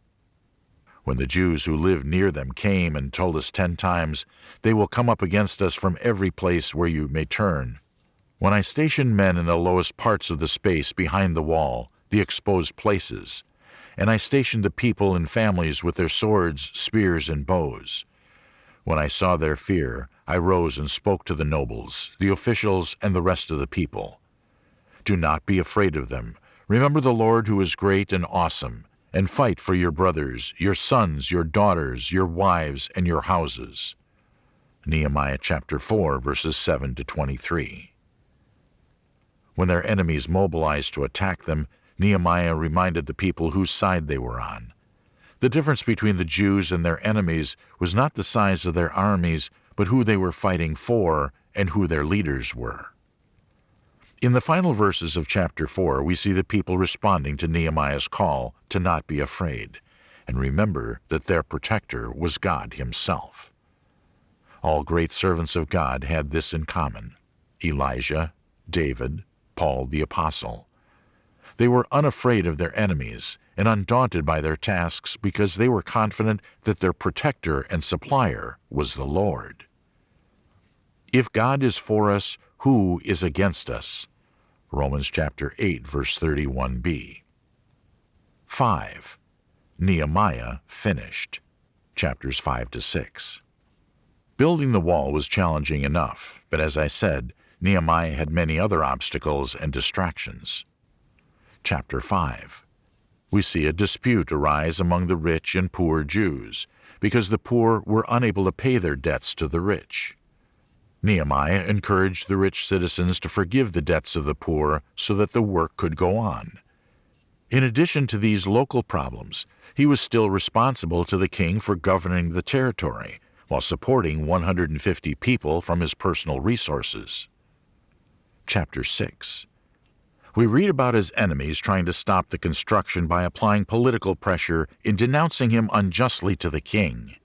When the Jews who lived near them came and told us ten times, They will come up against us from every place where you may turn. When I stationed men in the lowest parts of the space behind the wall, the exposed places, and I stationed the people in families with their swords, spears, and bows. When I saw their fear, I rose and spoke to the nobles, the officials, and the rest of the people. Do not be afraid of them. Remember the Lord who is great and awesome, and fight for your brothers, your sons, your daughters, your wives, and your houses. Nehemiah chapter 4, verses 7 to 23. When their enemies mobilized to attack them, Nehemiah reminded the people whose side they were on. The difference between the Jews and their enemies was not the size of their armies, but who they were fighting for and who their leaders were. In the final verses of chapter 4, we see the people responding to Nehemiah's call to not be afraid, and remember that their protector was God Himself. All great servants of God had this in common Elijah, David, Paul the Apostle. They were unafraid of their enemies and undaunted by their tasks because they were confident that their protector and supplier was the Lord. If God is for us, who is against us? Romans chapter 8 verse 31b. 5. Nehemiah finished. Chapters 5 to 6. Building the wall was challenging enough, but as I said, Nehemiah had many other obstacles and distractions. Chapter 5 We see a dispute arise among the rich and poor Jews, because the poor were unable to pay their debts to the rich. Nehemiah encouraged the rich citizens to forgive the debts of the poor so that the work could go on. In addition to these local problems, he was still responsible to the king for governing the territory while supporting 150 people from his personal resources chapter 6. We read about his enemies trying to stop the construction by applying political pressure in denouncing him unjustly to the king.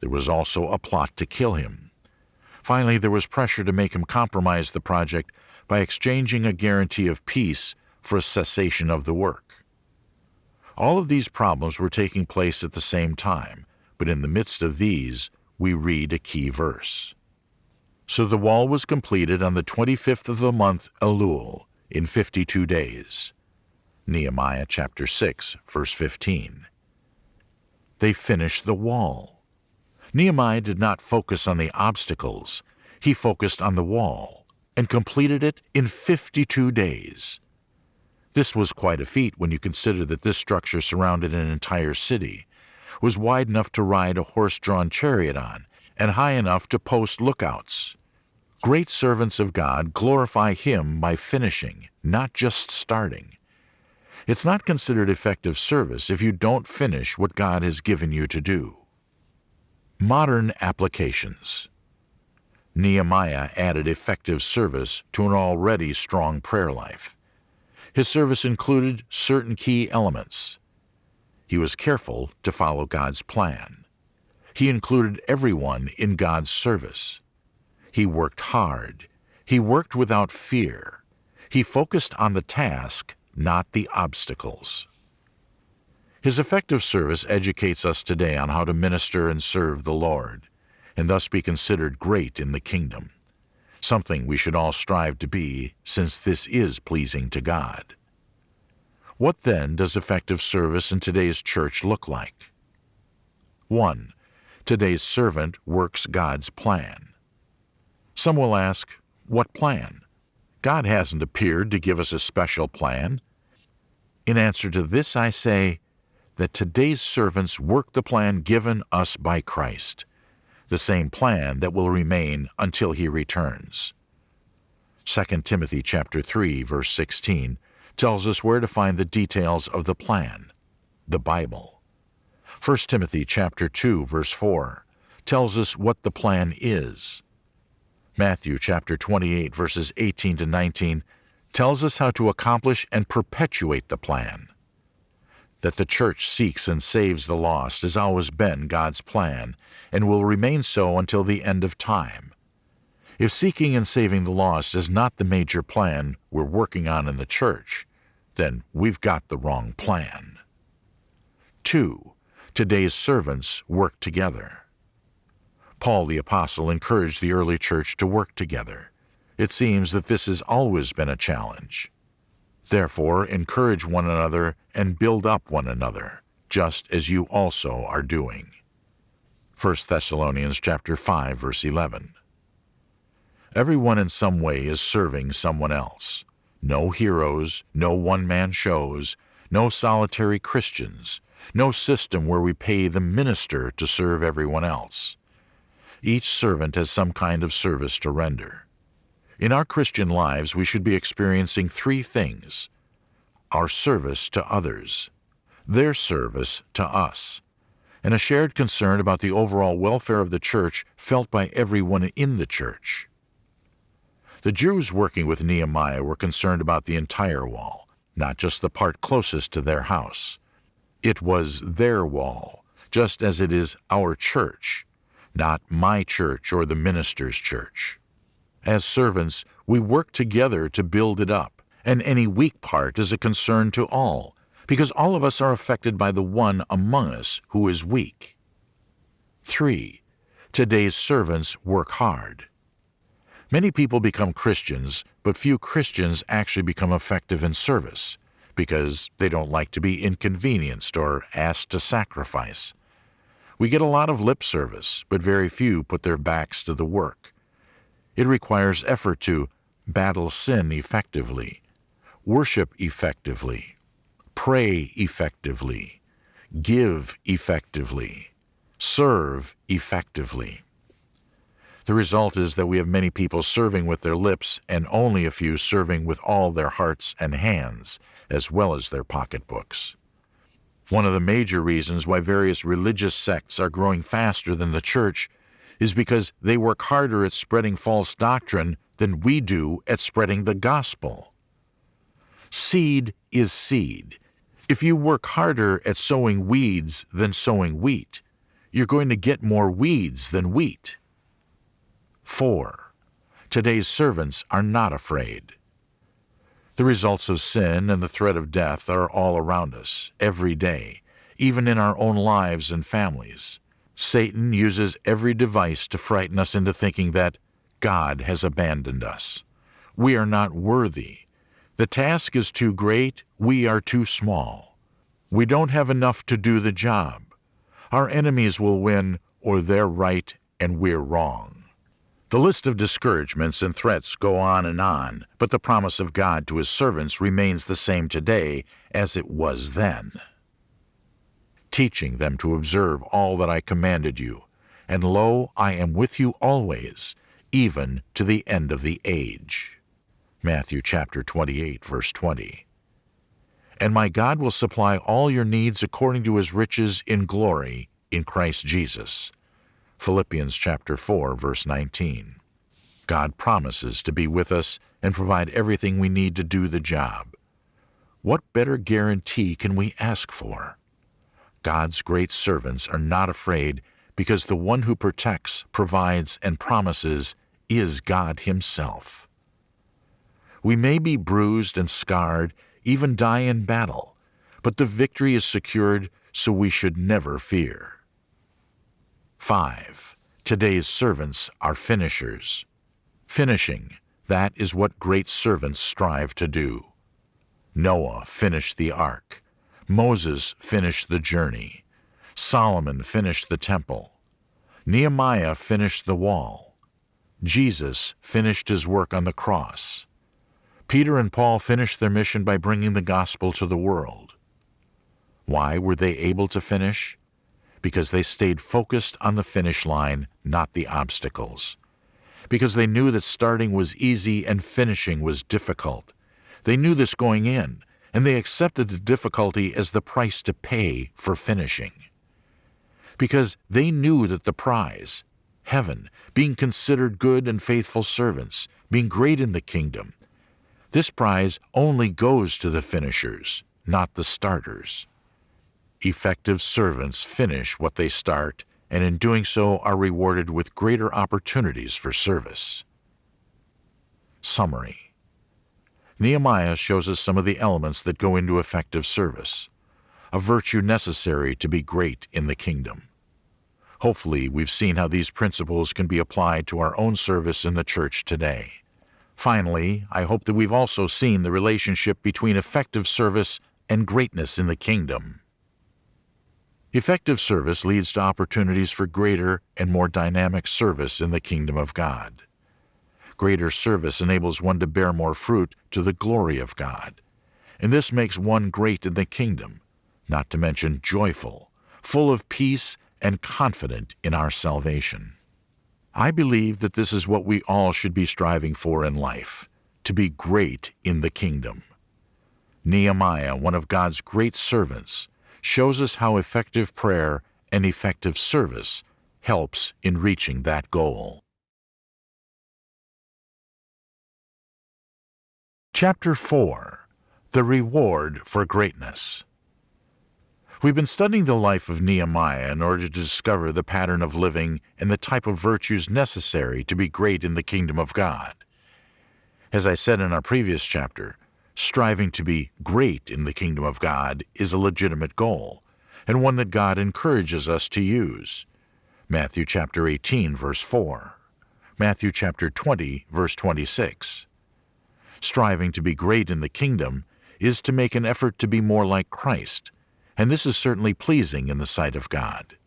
There was also a plot to kill him. Finally, there was pressure to make him compromise the project by exchanging a guarantee of peace for a cessation of the work. All of these problems were taking place at the same time, but in the midst of these, we read a key verse. So the wall was completed on the 25th of the month Elul, in 52 days. Nehemiah chapter 6, verse 15. They finished the wall. Nehemiah did not focus on the obstacles, he focused on the wall, and completed it in 52 days. This was quite a feat when you consider that this structure surrounded an entire city, was wide enough to ride a horse-drawn chariot on, and high enough to post lookouts. Great servants of God glorify Him by finishing, not just starting. It's not considered effective service if you don't finish what God has given you to do. Modern applications Nehemiah added effective service to an already strong prayer life. His service included certain key elements. He was careful to follow God's plan. He included everyone in God's service. He worked hard. He worked without fear. He focused on the task, not the obstacles. His effective service educates us today on how to minister and serve the Lord, and thus be considered great in the kingdom, something we should all strive to be, since this is pleasing to God. What then does effective service in today's church look like? 1. Today's servant works God's plan. Some will ask, what plan? God hasn't appeared to give us a special plan. In answer to this, I say that today's servants work the plan given us by Christ, the same plan that will remain until he returns. 2 Timothy chapter 3 verse 16 tells us where to find the details of the plan, the Bible. 1 Timothy chapter 2 verse 4 tells us what the plan is, Matthew chapter 28 verses 18 to 19 tells us how to accomplish and perpetuate the plan. That the church seeks and saves the lost has always been God's plan and will remain so until the end of time. If seeking and saving the lost is not the major plan we're working on in the church, then we've got the wrong plan. 2. Today's servants work together. Paul the Apostle encouraged the early church to work together. It seems that this has always been a challenge. Therefore, encourage one another and build up one another, just as you also are doing. 1 Thessalonians chapter 5 verse 11. Everyone in some way is serving someone else. No heroes, no one-man shows, no solitary Christians, no system where we pay the minister to serve everyone else. Each servant has some kind of service to render. In our Christian lives, we should be experiencing three things. Our service to others, their service to us, and a shared concern about the overall welfare of the church felt by everyone in the church. The Jews working with Nehemiah were concerned about the entire wall, not just the part closest to their house. It was their wall, just as it is our church, not my church or the minister's church. As servants, we work together to build it up, and any weak part is a concern to all, because all of us are affected by the one among us who is weak. 3. Today's servants work hard. Many people become Christians, but few Christians actually become effective in service because they don't like to be inconvenienced or asked to sacrifice. We get a lot of lip service, but very few put their backs to the work. It requires effort to battle sin effectively, worship effectively, pray effectively, give effectively, serve effectively. The result is that we have many people serving with their lips and only a few serving with all their hearts and hands, as well as their pocketbooks. One of the major reasons why various religious sects are growing faster than the church is because they work harder at spreading false doctrine than we do at spreading the gospel. Seed is seed. If you work harder at sowing weeds than sowing wheat, you're going to get more weeds than wheat. 4. Today's servants are not afraid. The results of sin and the threat of death are all around us, every day, even in our own lives and families. Satan uses every device to frighten us into thinking that God has abandoned us. We are not worthy. The task is too great, we are too small. We don't have enough to do the job. Our enemies will win, or they're right and we're wrong. The list of discouragements and threats go on and on, but the promise of God to his servants remains the same today as it was then. Teaching them to observe all that I commanded you, and lo, I am with you always, even to the end of the age. Matthew chapter 28, verse 20. And my God will supply all your needs according to his riches in glory in Christ Jesus. Philippians chapter 4 verse 19. God promises to be with us and provide everything we need to do the job. What better guarantee can we ask for? God's great servants are not afraid because the one who protects, provides, and promises is God Himself. We may be bruised and scarred, even die in battle, but the victory is secured so we should never fear. 5. Today's servants are finishers. Finishing, that is what great servants strive to do. Noah finished the ark. Moses finished the journey. Solomon finished the temple. Nehemiah finished the wall. Jesus finished his work on the cross. Peter and Paul finished their mission by bringing the gospel to the world. Why were they able to finish? because they stayed focused on the finish line, not the obstacles. Because they knew that starting was easy and finishing was difficult. They knew this going in, and they accepted the difficulty as the price to pay for finishing. Because they knew that the prize, heaven, being considered good and faithful servants, being great in the kingdom. This prize only goes to the finishers, not the starters. Effective servants finish what they start, and in doing so are rewarded with greater opportunities for service. Summary Nehemiah shows us some of the elements that go into effective service, a virtue necessary to be great in the kingdom. Hopefully, we've seen how these principles can be applied to our own service in the church today. Finally, I hope that we've also seen the relationship between effective service and greatness in the kingdom. Effective service leads to opportunities for greater and more dynamic service in the kingdom of God. Greater service enables one to bear more fruit to the glory of God. And this makes one great in the kingdom, not to mention joyful, full of peace and confident in our salvation. I believe that this is what we all should be striving for in life to be great in the kingdom. Nehemiah, one of God's great servants, shows us how effective prayer and effective service helps in reaching that goal. Chapter 4 The Reward for Greatness We've been studying the life of Nehemiah in order to discover the pattern of living and the type of virtues necessary to be great in the kingdom of God. As I said in our previous chapter, striving to be great in the kingdom of God is a legitimate goal, and one that God encourages us to use. Matthew chapter 18 verse 4. Matthew chapter 20 verse 26. Striving to be great in the kingdom is to make an effort to be more like Christ and this is certainly pleasing in the sight of God.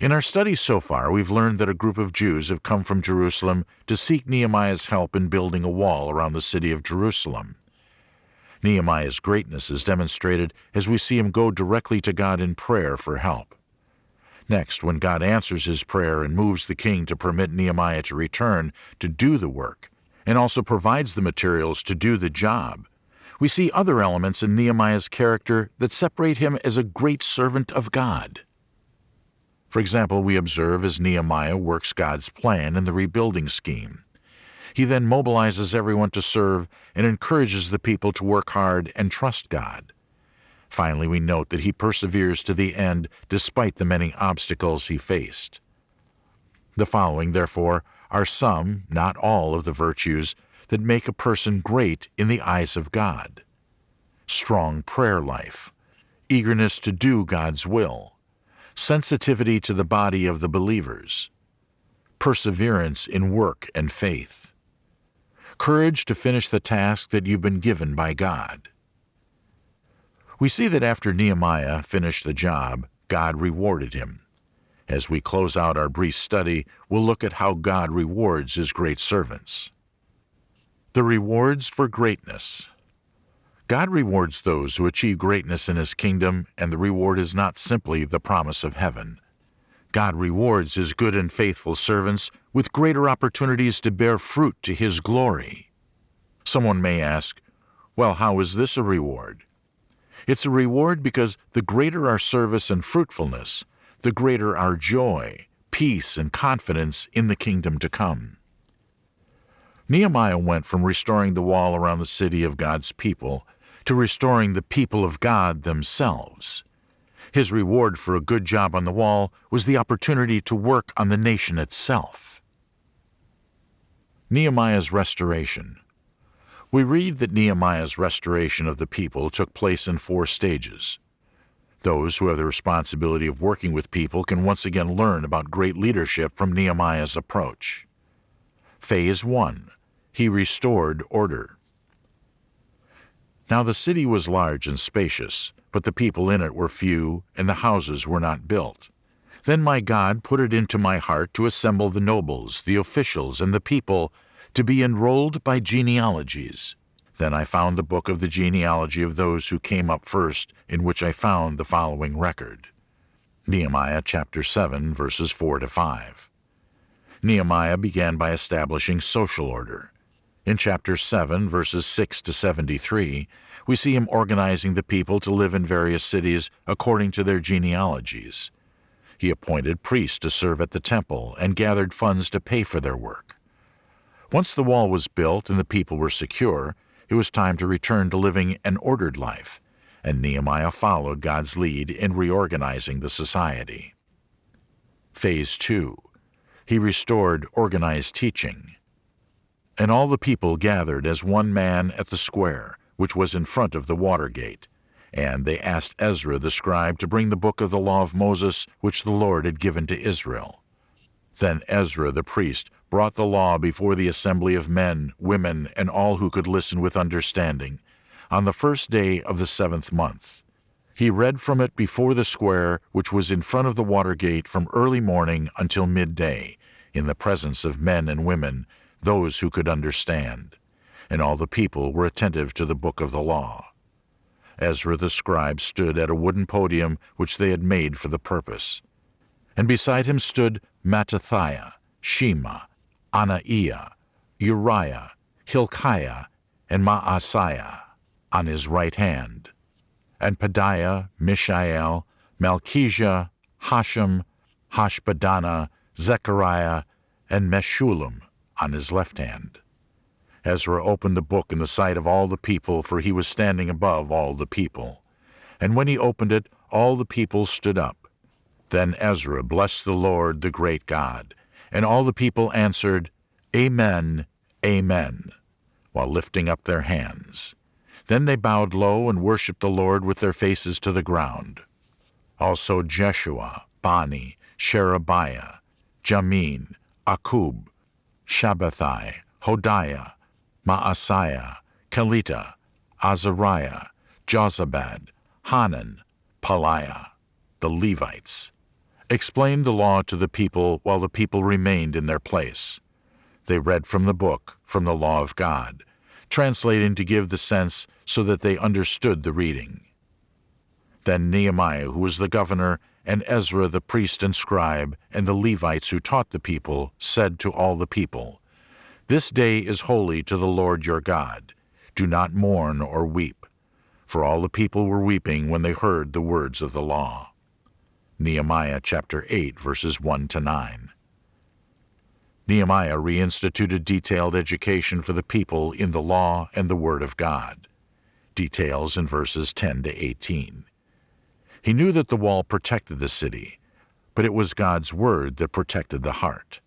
In our study so far, we've learned that a group of Jews have come from Jerusalem to seek Nehemiah's help in building a wall around the city of Jerusalem. Nehemiah's greatness is demonstrated as we see him go directly to God in prayer for help. Next, when God answers his prayer and moves the king to permit Nehemiah to return to do the work, and also provides the materials to do the job, we see other elements in Nehemiah's character that separate him as a great servant of God. For example, we observe as Nehemiah works God's plan in the rebuilding scheme. He then mobilizes everyone to serve and encourages the people to work hard and trust God. Finally, we note that he perseveres to the end despite the many obstacles he faced. The following, therefore, are some, not all, of the virtues that make a person great in the eyes of God. Strong prayer life, eagerness to do God's will, sensitivity to the body of the believers, perseverance in work and faith, courage to finish the task that you've been given by God. We see that after Nehemiah finished the job, God rewarded him. As we close out our brief study, we'll look at how God rewards his great servants. The rewards for greatness. God rewards those who achieve greatness in His kingdom, and the reward is not simply the promise of heaven. God rewards His good and faithful servants with greater opportunities to bear fruit to His glory. Someone may ask, well, how is this a reward? It's a reward because the greater our service and fruitfulness, the greater our joy, peace, and confidence in the kingdom to come. Nehemiah went from restoring the wall around the city of God's people to restoring the people of God themselves. His reward for a good job on the wall was the opportunity to work on the nation itself. Nehemiah's restoration. We read that Nehemiah's restoration of the people took place in four stages. Those who have the responsibility of working with people can once again learn about great leadership from Nehemiah's approach. Phase 1 he restored order. Now the city was large and spacious, but the people in it were few, and the houses were not built. Then my God put it into my heart to assemble the nobles, the officials, and the people to be enrolled by genealogies. Then I found the book of the genealogy of those who came up first, in which I found the following record. Nehemiah chapter 7, verses 4 to 5. Nehemiah began by establishing social order. In chapter 7, verses 6 to 73, we see him organizing the people to live in various cities according to their genealogies. He appointed priests to serve at the temple and gathered funds to pay for their work. Once the wall was built and the people were secure, it was time to return to living an ordered life, and Nehemiah followed God's lead in reorganizing the society. Phase 2 He restored organized teaching. And all the people gathered as one man at the square, which was in front of the water gate. And they asked Ezra the scribe to bring the book of the law of Moses, which the Lord had given to Israel. Then Ezra the priest brought the law before the assembly of men, women, and all who could listen with understanding, on the first day of the seventh month. He read from it before the square, which was in front of the water gate from early morning until midday, in the presence of men and women, those who could understand. And all the people were attentive to the book of the law. Ezra the scribe stood at a wooden podium which they had made for the purpose. And beside him stood Mattithiah, Shema, Anaiah, Uriah, Hilkiah, and Maaseiah on his right hand, and Pedaiah, Mishael, Malchijah, Hashum, Hashbaddanah, Zechariah, and Meshullam on his left hand. Ezra opened the book in the sight of all the people, for he was standing above all the people. And when he opened it, all the people stood up. Then Ezra blessed the Lord, the great God. And all the people answered, Amen, Amen, while lifting up their hands. Then they bowed low and worshipped the Lord with their faces to the ground. Also Jeshua, Bani, Sherebiah, Jamin, Akkub, Shabbethai, Hodiah, Maaseiah, Kelita, Azariah, Jozabad, Hanan, Pelaiah, the Levites, explained the law to the people while the people remained in their place. They read from the book, from the law of God, translating to give the sense so that they understood the reading. Then Nehemiah, who was the governor, and Ezra the priest and scribe, and the Levites who taught the people, said to all the people, This day is holy to the Lord your God. Do not mourn or weep. For all the people were weeping when they heard the words of the law. Nehemiah chapter 8, verses 1 to 9. Nehemiah reinstituted detailed education for the people in the law and the Word of God. Details in verses 10 to 18. He knew that the wall protected the city, but it was God's Word that protected the heart.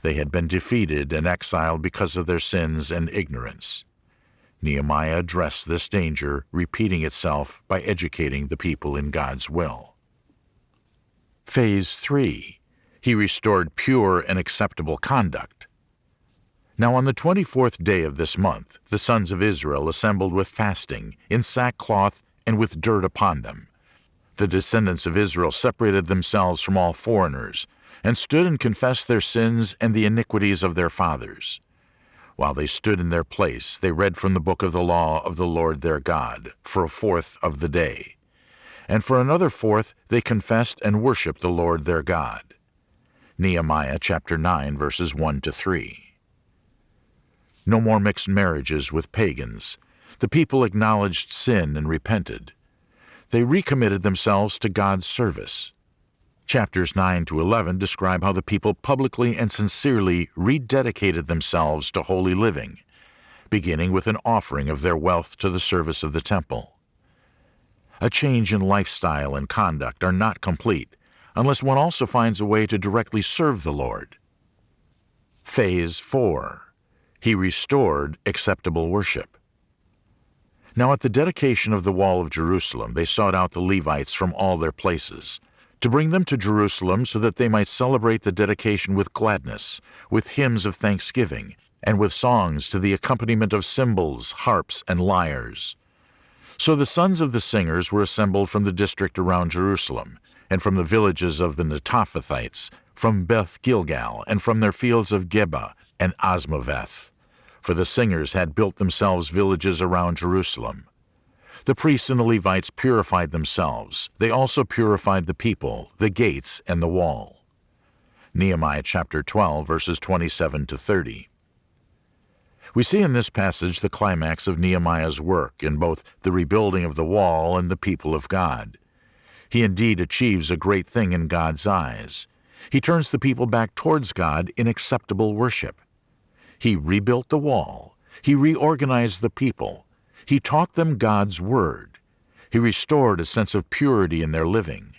They had been defeated and exiled because of their sins and ignorance. Nehemiah addressed this danger, repeating itself by educating the people in God's will. Phase 3 He restored pure and acceptable conduct. Now on the twenty-fourth day of this month the sons of Israel assembled with fasting, in sackcloth, and with dirt upon them. The descendants of Israel separated themselves from all foreigners, and stood and confessed their sins and the iniquities of their fathers. While they stood in their place, they read from the book of the law of the Lord their God, for a fourth of the day. And for another fourth they confessed and worshipped the Lord their God. Nehemiah chapter 9, verses 1 to 3. No more mixed marriages with pagans. The people acknowledged sin and repented. They recommitted themselves to God's service. Chapters 9 to 11 describe how the people publicly and sincerely rededicated themselves to holy living, beginning with an offering of their wealth to the service of the temple. A change in lifestyle and conduct are not complete unless one also finds a way to directly serve the Lord. Phase 4 He restored acceptable worship. Now at the dedication of the wall of Jerusalem they sought out the Levites from all their places, to bring them to Jerusalem so that they might celebrate the dedication with gladness, with hymns of thanksgiving, and with songs to the accompaniment of cymbals, harps, and lyres. So the sons of the singers were assembled from the district around Jerusalem, and from the villages of the Netophathites, from Beth Gilgal, and from their fields of Geba and Azmaveth. For the singers had built themselves villages around Jerusalem. The priests and the Levites purified themselves. They also purified the people, the gates, and the wall. Nehemiah chapter 12, verses 27 to 30. We see in this passage the climax of Nehemiah's work in both the rebuilding of the wall and the people of God. He indeed achieves a great thing in God's eyes. He turns the people back towards God in acceptable worship. He rebuilt the wall. He reorganized the people. He taught them God's Word. He restored a sense of purity in their living.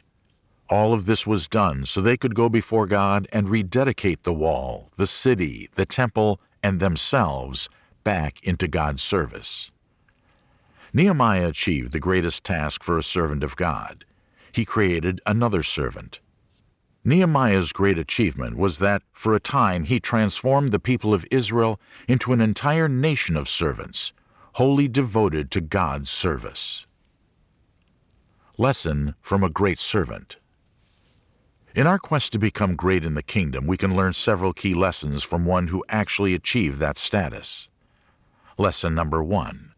All of this was done so they could go before God and rededicate the wall, the city, the temple, and themselves back into God's service. Nehemiah achieved the greatest task for a servant of God. He created another servant. Nehemiah's great achievement was that, for a time, he transformed the people of Israel into an entire nation of servants, wholly devoted to God's service. Lesson from a Great Servant In our quest to become great in the kingdom, we can learn several key lessons from one who actually achieved that status. Lesson number one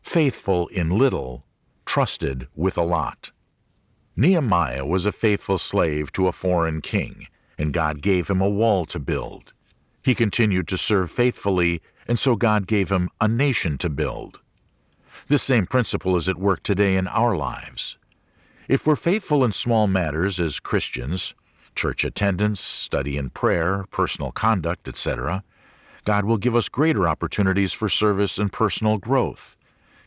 Faithful in little, trusted with a lot. Nehemiah was a faithful slave to a foreign king, and God gave him a wall to build. He continued to serve faithfully, and so God gave him a nation to build. This same principle is at work today in our lives. If we're faithful in small matters as Christians, church attendance, study and prayer, personal conduct, etc., God will give us greater opportunities for service and personal growth,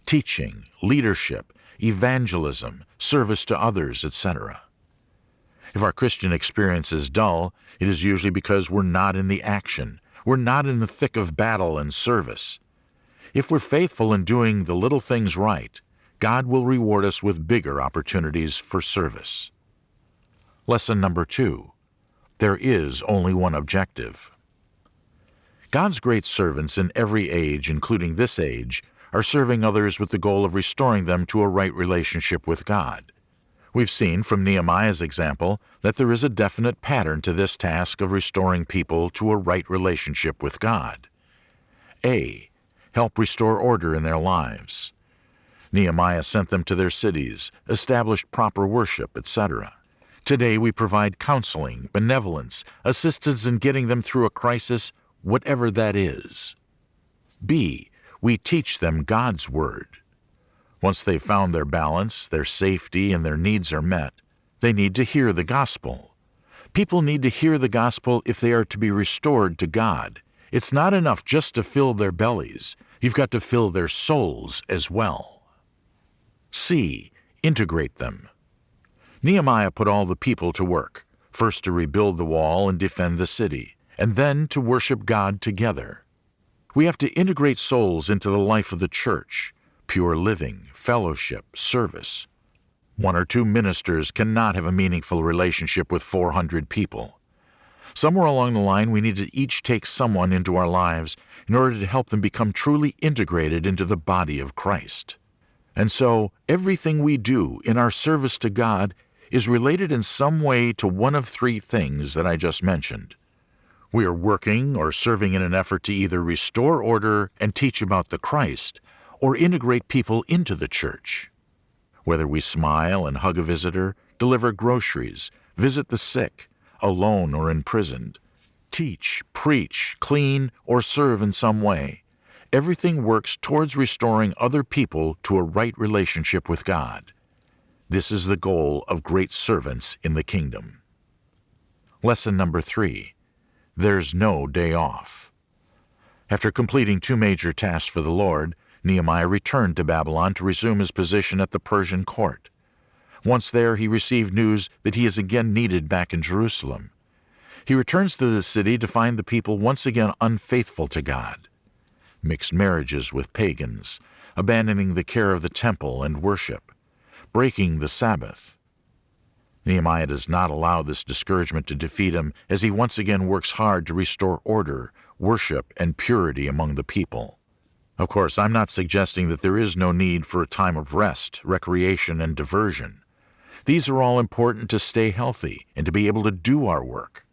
teaching, leadership, evangelism, service to others, etc. If our Christian experience is dull, it is usually because we're not in the action, we're not in the thick of battle and service. If we're faithful in doing the little things right, God will reward us with bigger opportunities for service. Lesson number two There is only one objective. God's great servants in every age, including this age, are serving others with the goal of restoring them to a right relationship with God. We've seen from Nehemiah's example that there is a definite pattern to this task of restoring people to a right relationship with God. A. Help restore order in their lives. Nehemiah sent them to their cities, established proper worship, etc. Today we provide counseling, benevolence, assistance in getting them through a crisis whatever that is. B. We teach them God's Word. Once they've found their balance, their safety, and their needs are met, they need to hear the gospel. People need to hear the gospel if they are to be restored to God. It's not enough just to fill their bellies. You've got to fill their souls as well. C. Integrate them. Nehemiah put all the people to work, first to rebuild the wall and defend the city and then to worship God together. We have to integrate souls into the life of the church, pure living, fellowship, service. One or two ministers cannot have a meaningful relationship with 400 people. Somewhere along the line, we need to each take someone into our lives in order to help them become truly integrated into the body of Christ. And so, everything we do in our service to God is related in some way to one of three things that I just mentioned. We are working or serving in an effort to either restore order and teach about the Christ, or integrate people into the church. Whether we smile and hug a visitor, deliver groceries, visit the sick, alone or imprisoned, teach, preach, clean, or serve in some way, everything works towards restoring other people to a right relationship with God. This is the goal of great servants in the kingdom. Lesson number three there's no day off. After completing two major tasks for the Lord, Nehemiah returned to Babylon to resume his position at the Persian court. Once there, he received news that he is again needed back in Jerusalem. He returns to the city to find the people once again unfaithful to God. Mixed marriages with pagans, abandoning the care of the temple and worship, breaking the Sabbath, Nehemiah does not allow this discouragement to defeat him as he once again works hard to restore order, worship, and purity among the people. Of course, I'm not suggesting that there is no need for a time of rest, recreation, and diversion. These are all important to stay healthy and to be able to do our work.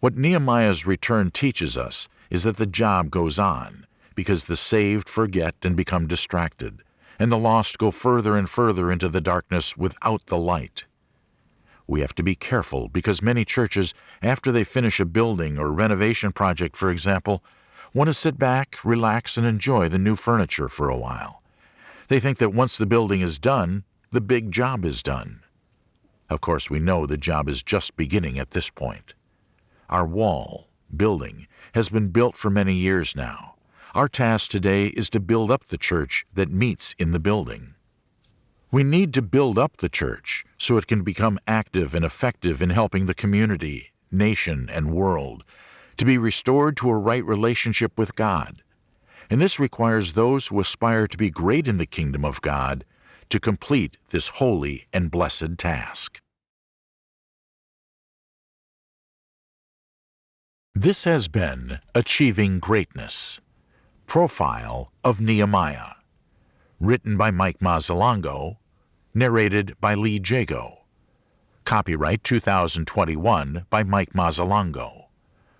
What Nehemiah's return teaches us is that the job goes on because the saved forget and become distracted, and the lost go further and further into the darkness without the light. We have to be careful because many churches, after they finish a building or renovation project, for example, want to sit back, relax, and enjoy the new furniture for a while. They think that once the building is done, the big job is done. Of course, we know the job is just beginning at this point. Our wall, building, has been built for many years now. Our task today is to build up the church that meets in the building. We need to build up the church so it can become active and effective in helping the community, nation, and world to be restored to a right relationship with God. And this requires those who aspire to be great in the kingdom of God to complete this holy and blessed task. This has been Achieving Greatness Profile of Nehemiah. Written by Mike Mazzalongo. Narrated by Lee Jago. Copyright 2021 by Mike Mazzalongo.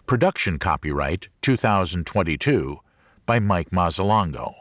Production copyright 2022 by Mike Mazzalongo.